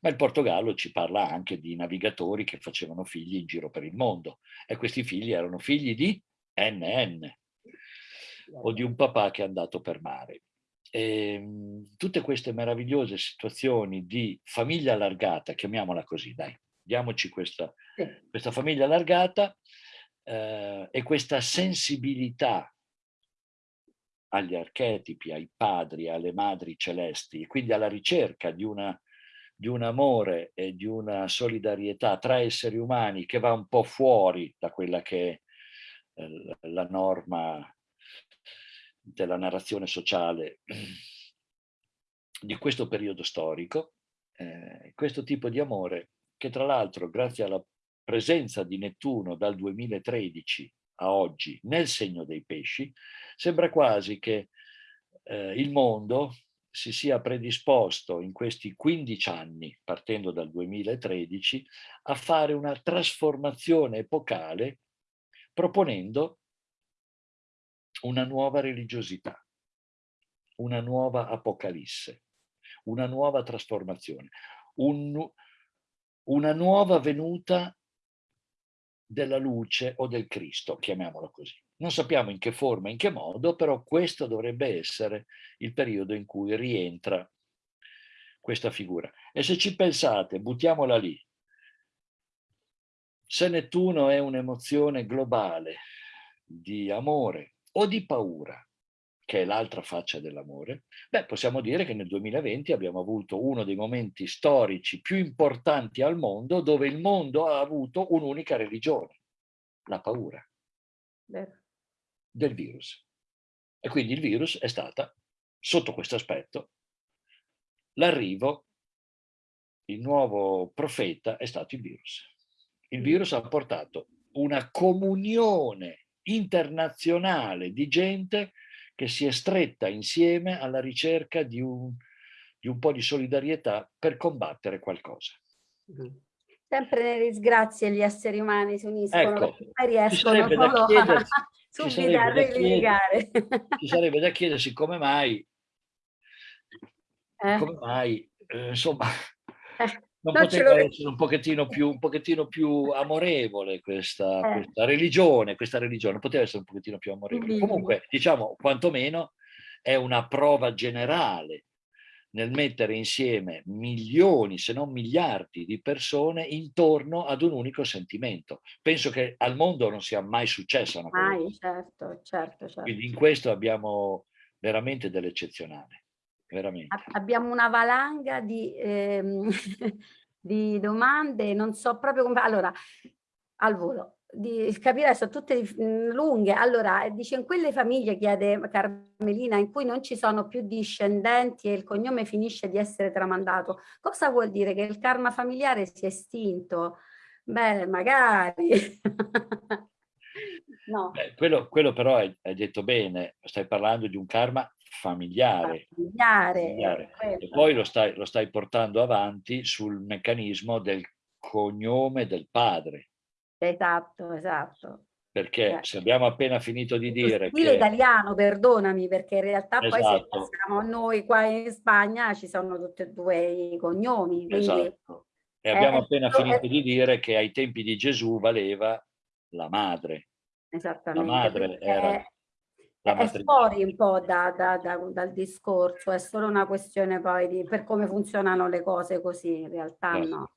ma il Portogallo ci parla anche di navigatori che facevano figli in giro per il mondo e questi figli erano figli di NN o di un papà che è andato per mare. E, ehm, tutte queste meravigliose situazioni di famiglia allargata, chiamiamola così, dai, diamoci questa, questa famiglia allargata eh, e questa sensibilità agli archetipi, ai padri, alle madri celesti, e quindi alla ricerca di, una, di un amore e di una solidarietà tra esseri umani che va un po' fuori da quella che è eh, la norma della narrazione sociale di questo periodo storico, eh, questo tipo di amore che tra l'altro grazie alla presenza di Nettuno dal 2013 a oggi nel segno dei pesci, sembra quasi che eh, il mondo si sia predisposto in questi 15 anni, partendo dal 2013, a fare una trasformazione epocale proponendo una nuova religiosità, una nuova apocalisse, una nuova trasformazione, un, una nuova venuta della luce o del Cristo, chiamiamolo così. Non sappiamo in che forma, in che modo, però questo dovrebbe essere il periodo in cui rientra questa figura. E se ci pensate, buttiamola lì, se Nettuno è un'emozione globale di amore o di paura, che è l'altra faccia dell'amore, beh, possiamo dire che nel 2020 abbiamo avuto uno dei momenti storici più importanti al mondo dove il mondo ha avuto un'unica religione, la paura Vero. del virus. E quindi il virus è stata, sotto questo aspetto, l'arrivo, il nuovo profeta è stato il virus. Il virus ha portato una comunione internazionale di gente che si è stretta insieme alla ricerca di un, di un po' di solidarietà per combattere qualcosa. Sempre nelle disgrazie gli esseri umani si uniscono, Ecco, poi riescono solo a subito a sarebbe da ripiegare. Ci sarebbe da chiedersi come mai, Eh, come mai eh, insomma, eh, non ce poteva essere un pochettino più, un pochettino più amorevole questa, Eh. questa religione, questa religione poteva essere un pochettino più amorevole. Mm. Comunque, diciamo, quantomeno è una prova generale nel mettere insieme milioni, se non miliardi di persone intorno ad un unico sentimento. Penso che al mondo non sia mai successa una cosa Mai, certo, certo, certo. Quindi in questo abbiamo veramente dell'eccezionale, veramente. Abbiamo una valanga di, ehm, di domande, non so proprio come... Allora, al volo, di capire, sono tutte mh, lunghe. Allora, dice, in quelle famiglie, chiede Carmelina, in cui non ci sono più discendenti e il cognome finisce di essere tramandato, cosa vuol dire? Che il karma familiare si è estinto? Beh, magari. no. Beh, quello, quello però hai, hai detto bene, stai parlando di un karma familiare. Familiare, familiare. eh. E poi lo stai, lo stai portando avanti sul meccanismo del cognome del padre. Esatto, esatto. Perché Eh. se abbiamo appena finito di dire stile che... italiano, perdonami, perché in realtà poi se Esatto. passiamo a noi qua in Spagna ci sono tutti e due i cognomi, quindi Esatto. E Eh, abbiamo è appena finito di dire che ai tempi di Gesù valeva la madre. esattamente. madre quindi era la è fuori un po' da- da- da- dal discorso, è solo una questione poi di per come funzionano le cose così, in realtà Certo. no.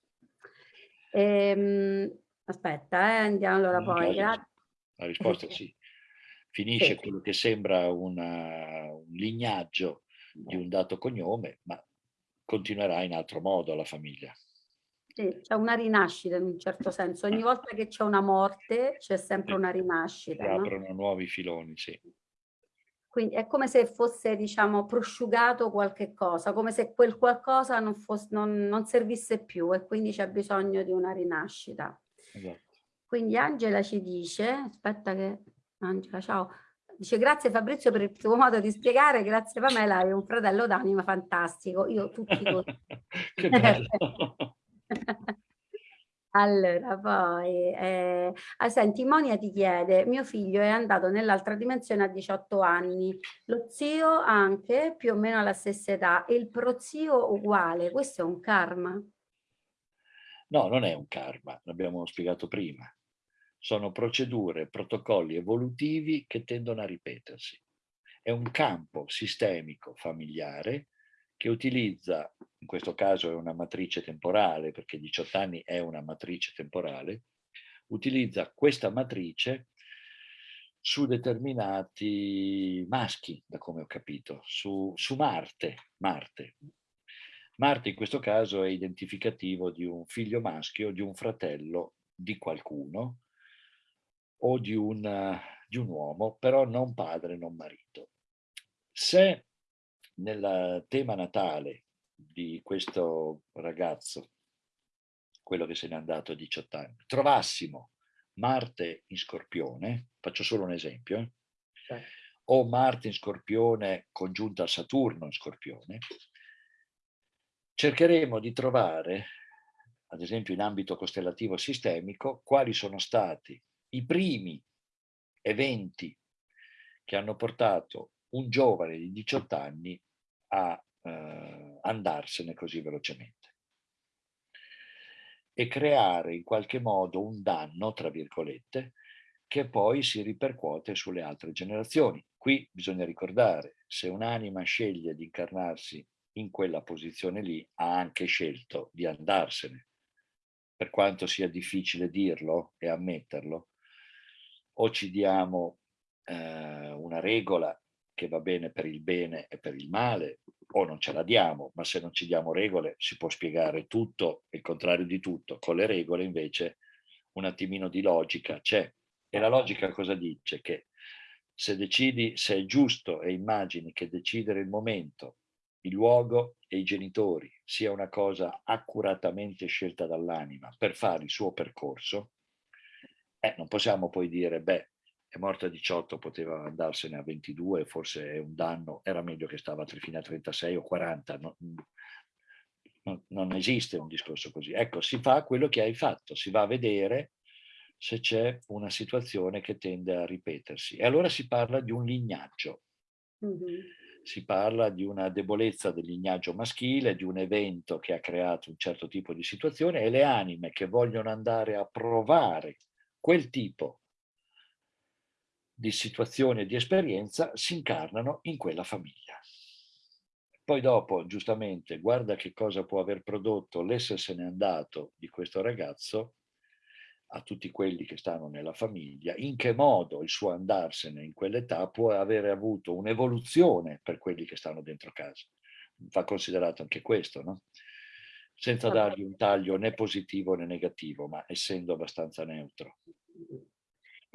Ehm, aspetta, eh, andiamo allora No, poi. La risposta è sì. Finisce Sì. quello che sembra una- un lignaggio di un dato cognome, ma continuerà in altro modo la famiglia. Sì, c'è una rinascita in un certo senso. Ogni volta che c'è una morte c'è sempre una Si rinascita, no? aprono nuovi filoni, sì. Quindi è come se fosse, diciamo, prosciugato qualche cosa, come se quel qualcosa non, fosse, non, non servisse più e quindi c'è bisogno di una rinascita. Esatto. Quindi Angela ci dice, aspetta che, Angela, ciao, dice grazie Fabrizio per il tuo modo di spiegare, grazie Pamela, hai un fratello d'anima fantastico, io tutti che bello. Allora, poi, eh, ah, senti, Monia ti chiede, mio figlio è andato nell'altra dimensione a 18 anni, lo zio anche più o meno alla stessa età e il prozio uguale, questo è un karma? No, non è un karma, l'abbiamo spiegato prima. Sono procedure, protocolli evolutivi che tendono a ripetersi. È un campo sistemico familiare che utilizza, in questo caso è una matrice temporale, perché 18 anni è una matrice temporale, utilizza questa matrice su determinati maschi, da come ho capito, su, su Marte, Marte. Marte in questo caso è identificativo di un figlio maschio, di un fratello di qualcuno o di un, di un uomo, però non padre, non marito. Se nel tema natale di questo ragazzo, quello che se n'è andato a 18 anni, trovassimo Marte in Scorpione, faccio solo un esempio, eh, o Marte in Scorpione congiunta a Saturno in Scorpione, cercheremo di trovare, ad esempio in ambito costellativo sistemico, quali sono stati i primi eventi che hanno portato un giovane di 18 anni a eh, andarsene così velocemente e creare in qualche modo un danno, tra virgolette, che poi si ripercuote sulle altre generazioni. Qui bisogna ricordare, se un'anima sceglie di incarnarsi in quella posizione lì, ha anche scelto di andarsene. Per quanto sia difficile dirlo e ammetterlo, o ci diamo eh, una regola che va bene per il bene e per il male, o non ce la diamo, ma se non ci diamo regole si può spiegare tutto, il contrario di tutto. Con le regole invece un attimino di logica c'è. E la logica cosa dice? Che se decidi, se è giusto e immagini che decidere il momento, il luogo e i genitori sia una cosa accuratamente scelta dall'anima per fare il suo percorso, eh, non possiamo poi dire, beh, è morta a 18, poteva andarsene a 22, forse è un danno, era meglio che stava fino a 36 o 40, no, non, non esiste un discorso così. Ecco, si fa quello che hai fatto, si va a vedere se c'è una situazione che tende a ripetersi. E allora si parla di un lignaggio. Mm -hmm. Si parla di una debolezza del lignaggio maschile, di un evento che ha creato un certo tipo di situazione e le anime che vogliono andare a provare quel tipo di situazione e di esperienza si incarnano in quella famiglia. Poi dopo, giustamente, guarda che cosa può aver prodotto l'essersene andato di questo ragazzo a tutti quelli che stanno nella famiglia, in che modo il suo andarsene in quell'età può avere avuto un'evoluzione per quelli che stanno dentro casa. Va considerato anche questo, no? Senza dargli un taglio né positivo né negativo, ma essendo abbastanza neutro.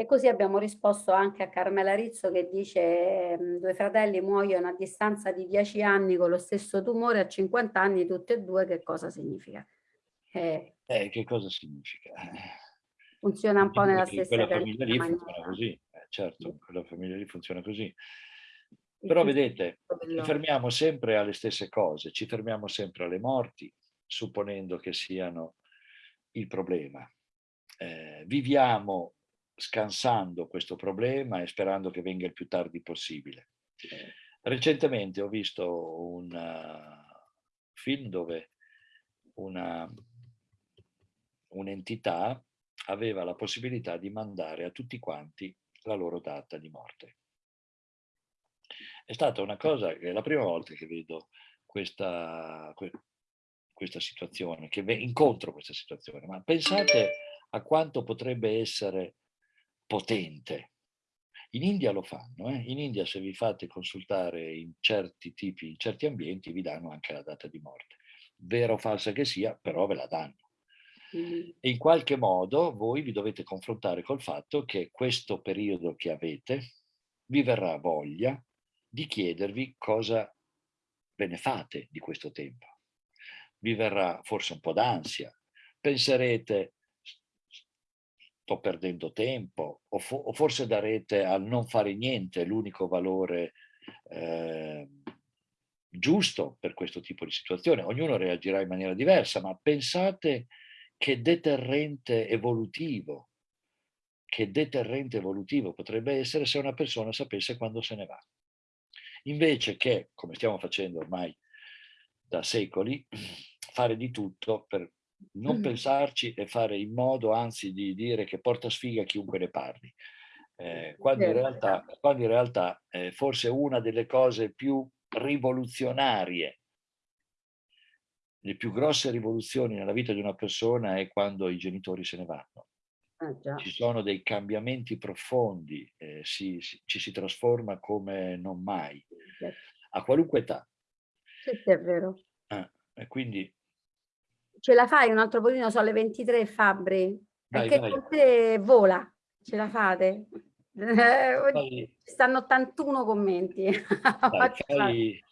E così abbiamo risposto anche a Carmela Rizzo che dice ehm, due fratelli muoiono a distanza di 10 anni con lo stesso tumore a 50 anni tutti e due, che cosa significa? Eh, eh, che cosa significa? Funziona un po' nella stessa quella famiglia lì maniera. funziona così, eh, certo, quella famiglia lì funziona così. Però vedete, ci fermiamo sempre alle stesse cose, ci fermiamo sempre alle morti, supponendo che siano il problema. Eh, viviamo scansando questo problema e sperando che venga il più tardi possibile. Recentemente ho visto un uh, film dove un'entità aveva la possibilità di mandare a tutti quanti la loro data di morte. È stata una cosa è la prima volta che vedo questa, questa situazione, che incontro questa situazione, ma pensate a quanto potrebbe essere potente. In India lo fanno, eh? in India se vi fate consultare in certi tipi, in certi ambienti vi danno anche la data di morte. Vera o falsa che sia, però ve la danno. E in qualche modo voi vi dovete confrontare col fatto che questo periodo che avete vi verrà voglia di chiedervi cosa ve ne fate di questo tempo. Vi verrà forse un po' d'ansia, penserete sto perdendo tempo, o, fo o, forse darete al non fare niente l'unico valore eh, giusto per questo tipo di situazione. Ognuno reagirà in maniera diversa, ma pensate che deterrente evolutivo, che deterrente evolutivo potrebbe essere se una persona sapesse quando se ne va. Invece che, come stiamo facendo ormai da secoli, fare di tutto per non mm. pensarci e fare in modo anzi di dire che porta sfiga chiunque ne parli. Eh, quando, in realtà, quando in realtà eh, forse una delle cose più rivoluzionarie, le più grosse rivoluzioni nella vita di una persona è quando i genitori se ne vanno. Ah, ci sono dei cambiamenti profondi, eh, si, si, ci si trasforma come non mai, a qualunque età. Sì, è vero. Ah, quindi Ce la fai un altro pochino, sono le 23 Fabri. Perché con te vola, ce la fate? Vai. Stanno 81 commenti. Dai, fai,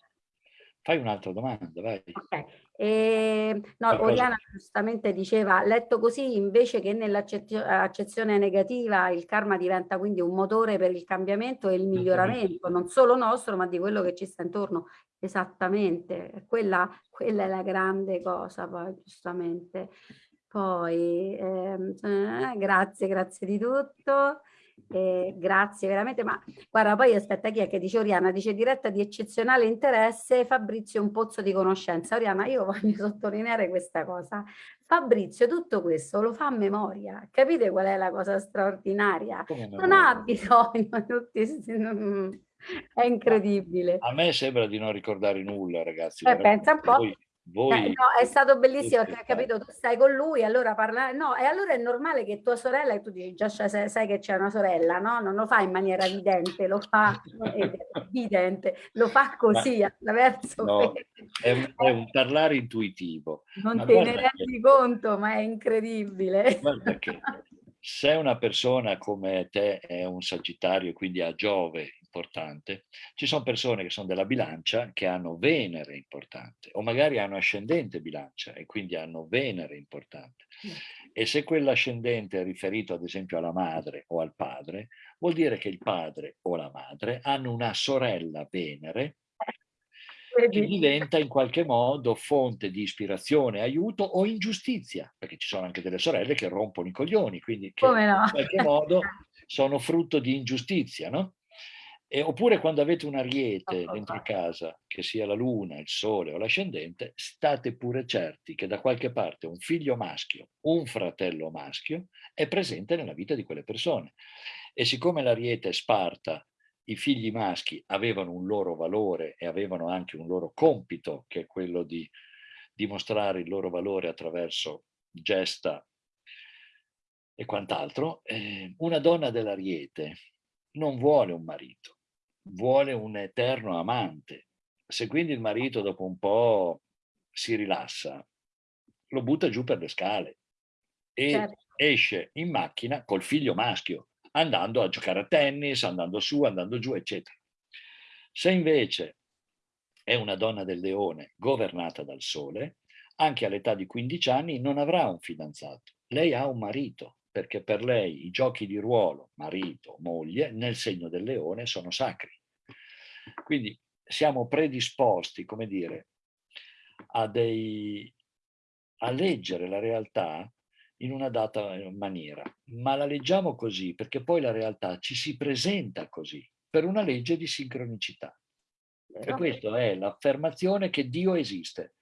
fai un'altra domanda, vai. Okay. E, no, Oriana giustamente diceva, letto così invece che nell'accezione negativa il karma diventa quindi un motore per il cambiamento e il miglioramento, non solo nostro ma di quello che ci sta intorno. Esattamente, quella, quella è la grande cosa poi giustamente. Poi, ehm, eh, grazie, grazie di tutto. Eh, grazie veramente, ma guarda poi aspetta chi è che dice Oriana, dice diretta di eccezionale interesse, Fabrizio un pozzo di conoscenza. Oriana, io voglio sottolineare questa cosa. Fabrizio tutto questo lo fa a memoria, capite qual è la cosa straordinaria? Non ha bisogno, tutti, non, è incredibile. A me sembra di non ricordare nulla ragazzi. Eh, pensa un po'. Voi voi... Eh, no, è stato bellissimo perché hai capito, tu stai con lui, allora parla, no, e allora è normale che tua sorella, e tu dici già sai, sai che c'è una sorella, no? Non lo fa in maniera evidente, lo fa evidente, lo fa così Ma, attraverso... No, è, un, è, un, parlare intuitivo. Non ma te ne rendi che, conto, ma è incredibile. Guarda che se una persona come te è un sagittario, quindi ha Giove importante, ci sono persone che sono della bilancia che hanno Venere importante o magari hanno ascendente bilancia e quindi hanno Venere importante. E se quell'ascendente è riferito ad esempio alla madre o al padre, vuol dire che il padre o la madre hanno una sorella Venere che diventa in qualche modo fonte di ispirazione, aiuto o ingiustizia, perché ci sono anche delle sorelle che rompono i coglioni, quindi che no? in qualche modo sono frutto di ingiustizia, no? E, oppure quando avete un ariete dentro casa, che sia la luna, il sole o l'ascendente, state pure certi che da qualche parte un figlio maschio, un fratello maschio, è presente nella vita di quelle persone. E siccome l'ariete è sparta, i figli maschi avevano un loro valore e avevano anche un loro compito, che è quello di dimostrare il loro valore attraverso gesta e quant'altro, eh, una donna dell'ariete non vuole un marito, vuole un eterno amante. Se quindi il marito dopo un po' si rilassa, lo butta giù per le scale e certo. esce in macchina col figlio maschio, andando a giocare a tennis, andando su, andando giù, eccetera. Se invece è una donna del leone governata dal sole, anche all'età di 15 anni non avrà un fidanzato. Lei ha un marito, perché per lei i giochi di ruolo, marito, moglie, nel segno del leone sono sacri. Quindi siamo predisposti, come dire, a, dei, a leggere la realtà in una data maniera, ma la leggiamo così perché poi la realtà ci si presenta così, per una legge di sincronicità. E questa è l'affermazione che Dio esiste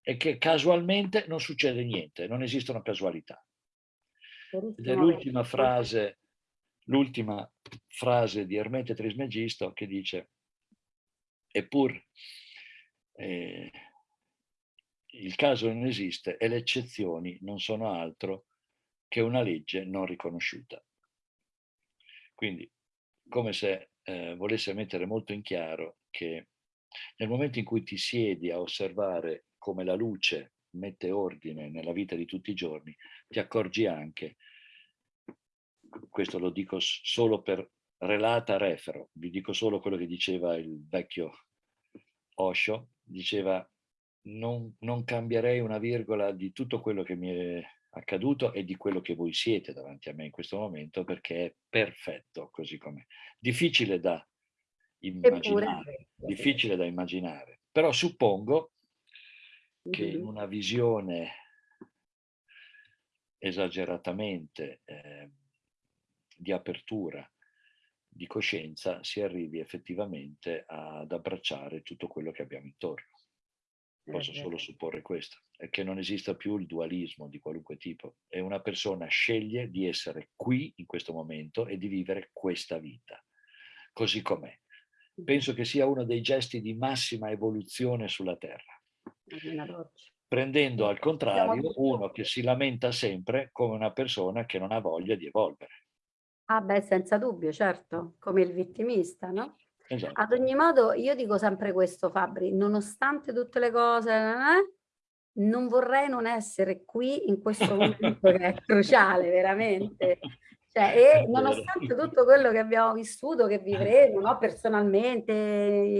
e che casualmente non succede niente, non esistono casualità. Ed è l'ultima frase, l'ultima frase di Ermete Trismegisto che dice eppur eh, il caso non esiste e le eccezioni non sono altro che una legge non riconosciuta. Quindi, come se eh, volesse mettere molto in chiaro che nel momento in cui ti siedi a osservare come la luce mette ordine nella vita di tutti i giorni, ti accorgi anche, questo lo dico solo per relata refero, vi dico solo quello che diceva il vecchio Osho, diceva non, non cambierei una virgola di tutto quello che mi è accaduto e di quello che voi siete davanti a me in questo momento perché è perfetto così com'è. Difficile da immaginare, difficile da immaginare, però suppongo che in una visione esageratamente eh, di apertura di coscienza si arrivi effettivamente ad abbracciare tutto quello che abbiamo intorno. Posso solo supporre questo, è che non esista più il dualismo di qualunque tipo e una persona sceglie di essere qui in questo momento e di vivere questa vita, così com'è. Penso che sia uno dei gesti di massima evoluzione sulla Terra. Prendendo al contrario uno che si lamenta sempre come una persona che non ha voglia di evolvere. Ah beh, senza dubbio, certo, come il vittimista, no? Esatto. Ad ogni modo, io dico sempre questo, Fabri, nonostante tutte le cose, eh, non vorrei non essere qui in questo momento che è cruciale, veramente. Cioè, e nonostante tutto quello che abbiamo vissuto, che vivremo no? personalmente,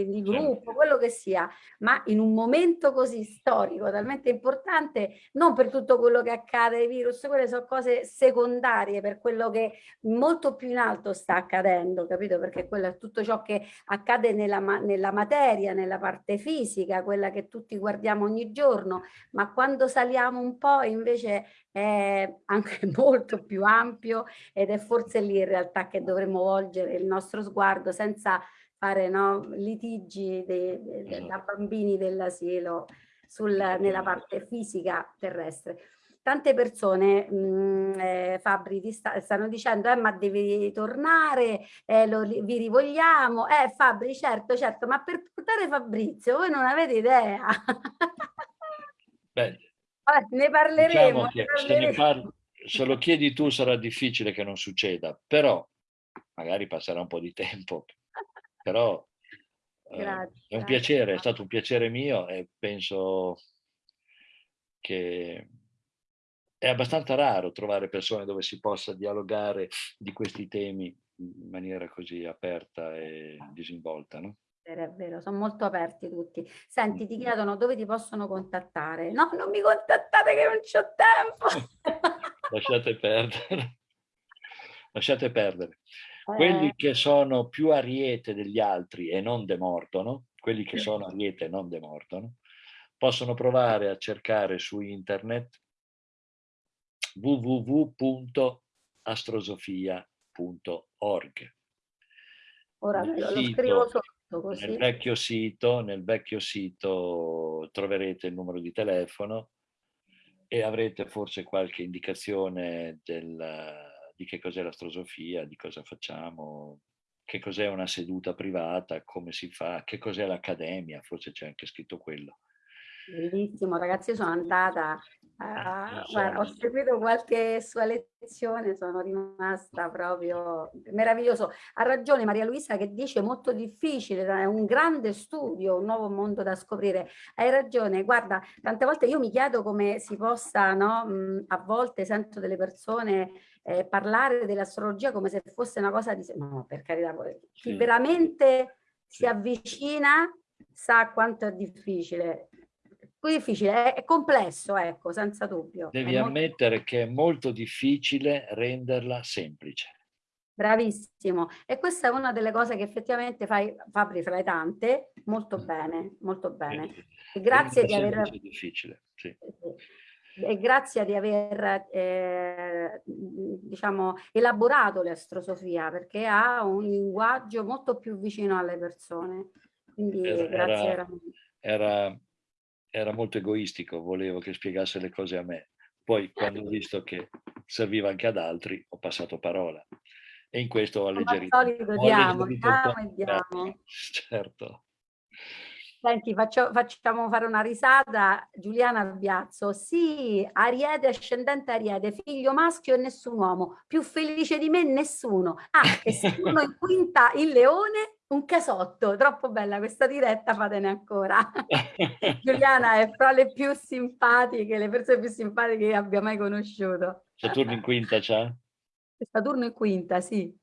di certo. gruppo, quello che sia, ma in un momento così storico, talmente importante, non per tutto quello che accade, i virus, quelle sono cose secondarie per quello che molto più in alto sta accadendo, capito? Perché quello è tutto ciò che accade nella, nella materia, nella parte fisica, quella che tutti guardiamo ogni giorno, ma quando saliamo un po' invece è anche molto più ampio ed è forse lì in realtà che dovremmo volgere il nostro sguardo senza fare no, litigi de, de, de, da bambini dell'asilo nella parte fisica terrestre. Tante persone, mh, eh, Fabri, ti sta, stanno dicendo eh, ma devi tornare, eh, lo, vi rivogliamo. Eh Fabri, certo, certo, ma per portare Fabrizio voi non avete idea. Beh, Vabbè, ne parleremo. diciamo ne se, parleremo. parli- se lo chiedi tu sarà difficile che non succeda, però magari passerà un po' di tempo, però eh, è un piacere, è stato un piacere mio e penso che è abbastanza raro trovare persone dove si possa dialogare di questi temi in maniera così aperta e disinvolta, no? Vero, è vero, sono molto aperti tutti. Senti, ti chiedono dove ti possono contattare. No, non mi contattate che non c'ho tempo. Lasciate perdere. Lasciate perdere. Quelli Eh, che sono più ariete degli altri e non demordono, quelli che sono ariete e non demordono, possono provare a cercare su internet www.astrosofia.org. ora lo, scrivo sotto Nel così. vecchio, sito, nel vecchio sito troverete il numero di telefono e avrete forse qualche indicazione del- di che cos'è l'astrosofia, di cosa facciamo, che cos'è una seduta privata, come si fa, che cos'è l'accademia, forse c'è anche scritto quello. Bellissimo, ragazzi, io sono andata, a- Non so. guarda, ho seguito qualche sua lezione, sono rimasta proprio meraviglioso. Ha ragione Maria Luisa che dice molto difficile, è un grande studio, un nuovo mondo da scoprire. Hai ragione, guarda, tante volte io mi chiedo come si possa, no, a volte sento delle persone eh, parlare dell'astrologia come se fosse una cosa di... No, per carità, chi Sì. veramente si Sì. avvicina sa quanto è difficile. Poi difficile, è, complesso, ecco, senza dubbio. Devi molto- ammettere che è molto difficile renderla semplice. Bravissimo. E questa è una delle cose che effettivamente fai, Fabri, fra le tante, molto bene, molto bene. E grazie di aver... difficile, sì. E grazie di aver eh, diciamo, elaborato l'astrosofia perché ha un linguaggio molto più vicino alle persone. Quindi Era- grazie era- veramente. era, era molto egoistico, volevo che spiegasse le cose a me. Poi quando ho visto che serviva anche ad altri, ho passato parola. E in questo ho Come al alleggerito. solito diamo, alleggerito diamo e diamo. Certo. Senti, faccio- facciamo fare una risata. Giuliana Biazzo, sì, Ariete, ascendente Ariete, figlio maschio e nessun uomo, più felice di me nessuno. Ah, e Saturno in quinta il leone, un casotto. Troppo bella questa diretta, fatene ancora. Giuliana è fra le più simpatiche, le persone più simpatiche che abbia mai conosciuto. Saturno in quinta c'ha? Saturno in quinta, sì.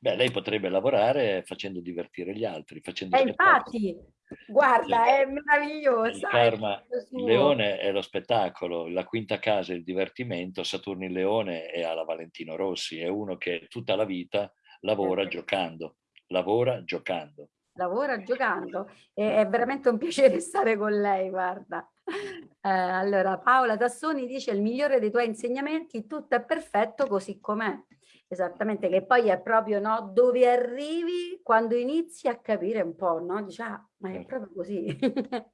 Beh, lei potrebbe lavorare facendo divertire gli altri, facendo E spettacoli. infatti, guarda, è meravigliosa. karma, leone è lo spettacolo, la quinta casa è il divertimento, Saturno in leone è alla Valentino Rossi, è uno che tutta la vita lavora Esatto. giocando, lavora giocando. lavora giocando e è veramente un piacere stare con lei, guarda. Eh, allora, Paola Tassoni dice il migliore dei tuoi insegnamenti, tutto è perfetto così com'è. Esattamente, che poi è proprio no, dove arrivi quando inizi a capire un po', no? Dici, ah, ma è Certo. proprio così.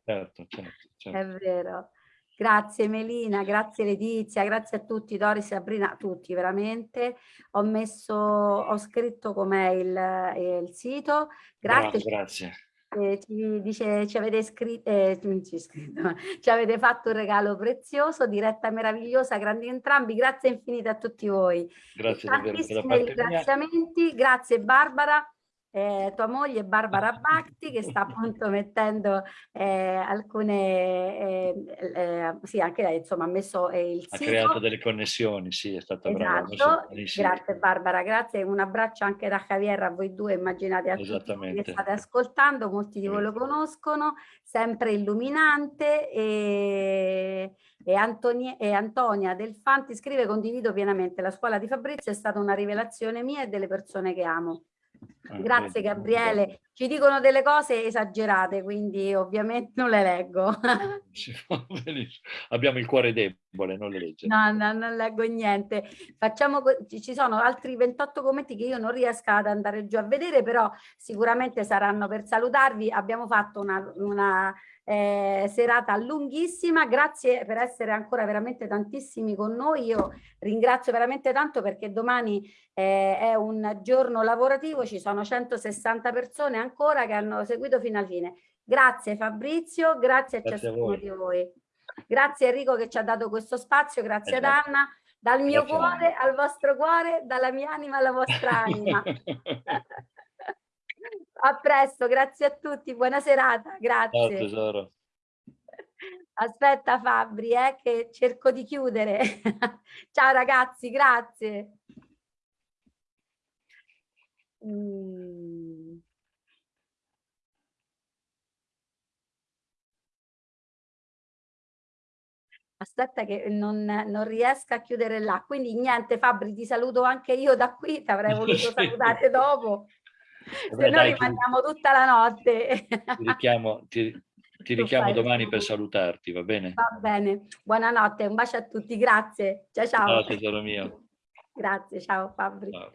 Certo, certo, certo. È vero. Grazie Melina, grazie Letizia, grazie a tutti, Doris, Sabrina, tutti veramente. Ho messo, ho scritto com'è il, il sito. Bravo, Grazie. grazie. Eh, ci dice ci avete scritto, eh, ci, scritto, ci avete fatto un regalo prezioso, diretta meravigliosa, grandi entrambi, grazie infinite a tutti voi. Grazie davvero da Tantissimi parte mia. ringraziamenti, grazie Barbara, eh, tua moglie Barbara Bacti che sta appunto mettendo eh, alcune, eh, eh, sì anche lei insomma ha messo eh, il Ha sito. creato delle connessioni, sì, è stata brava. ha Esatto, benissimo. grazie Barbara, grazie, un abbraccio anche da Javier a voi due, immaginate a tutti che state ascoltando, molti di voi lo conoscono, sempre illuminante e, e, Antoni- e Antonia Del Fanti scrive condivido pienamente, la scuola di Fabrizio è stata una rivelazione mia e delle persone che amo. Ah, Grazie Gabriele, ci dicono delle cose esagerate, quindi ovviamente non le leggo. Abbiamo il cuore debole, non le legge. No, no, non leggo niente. Facciamo, ci sono altri 28 commenti che io non riesco ad andare giù a vedere, però sicuramente saranno per salutarvi. Abbiamo fatto una, una eh, serata lunghissima, grazie per essere ancora veramente tantissimi con noi, io ringrazio veramente tanto perché domani eh, è un giorno lavorativo, ci sono 160 persone ancora che hanno seguito fino alla fine. Grazie Fabrizio, grazie a grazie ciascuno a di voi. Grazie Enrico che ci ha dato questo spazio, grazie ad esatto. Anna, dal mio grazie cuore al vostro cuore, dalla mia anima alla vostra anima. A presto, grazie a tutti, buona serata, grazie. Ciao tesoro. Aspetta Fabri, eh, che cerco di chiudere. Ciao ragazzi, grazie. Mm. Aspetta che non, non riesco a chiudere là, quindi niente Fabri, ti saluto anche io da qui, ti avrei voluto salutare dopo. Se no rimaniamo tutta la notte. Ti richiamo, ti, ti richiamo domani per salutarti, va bene? Va bene. Buonanotte, un bacio a tutti, grazie. Ciao ciao. Ciao tesoro mio. Grazie, ciao Fabri. Ciao.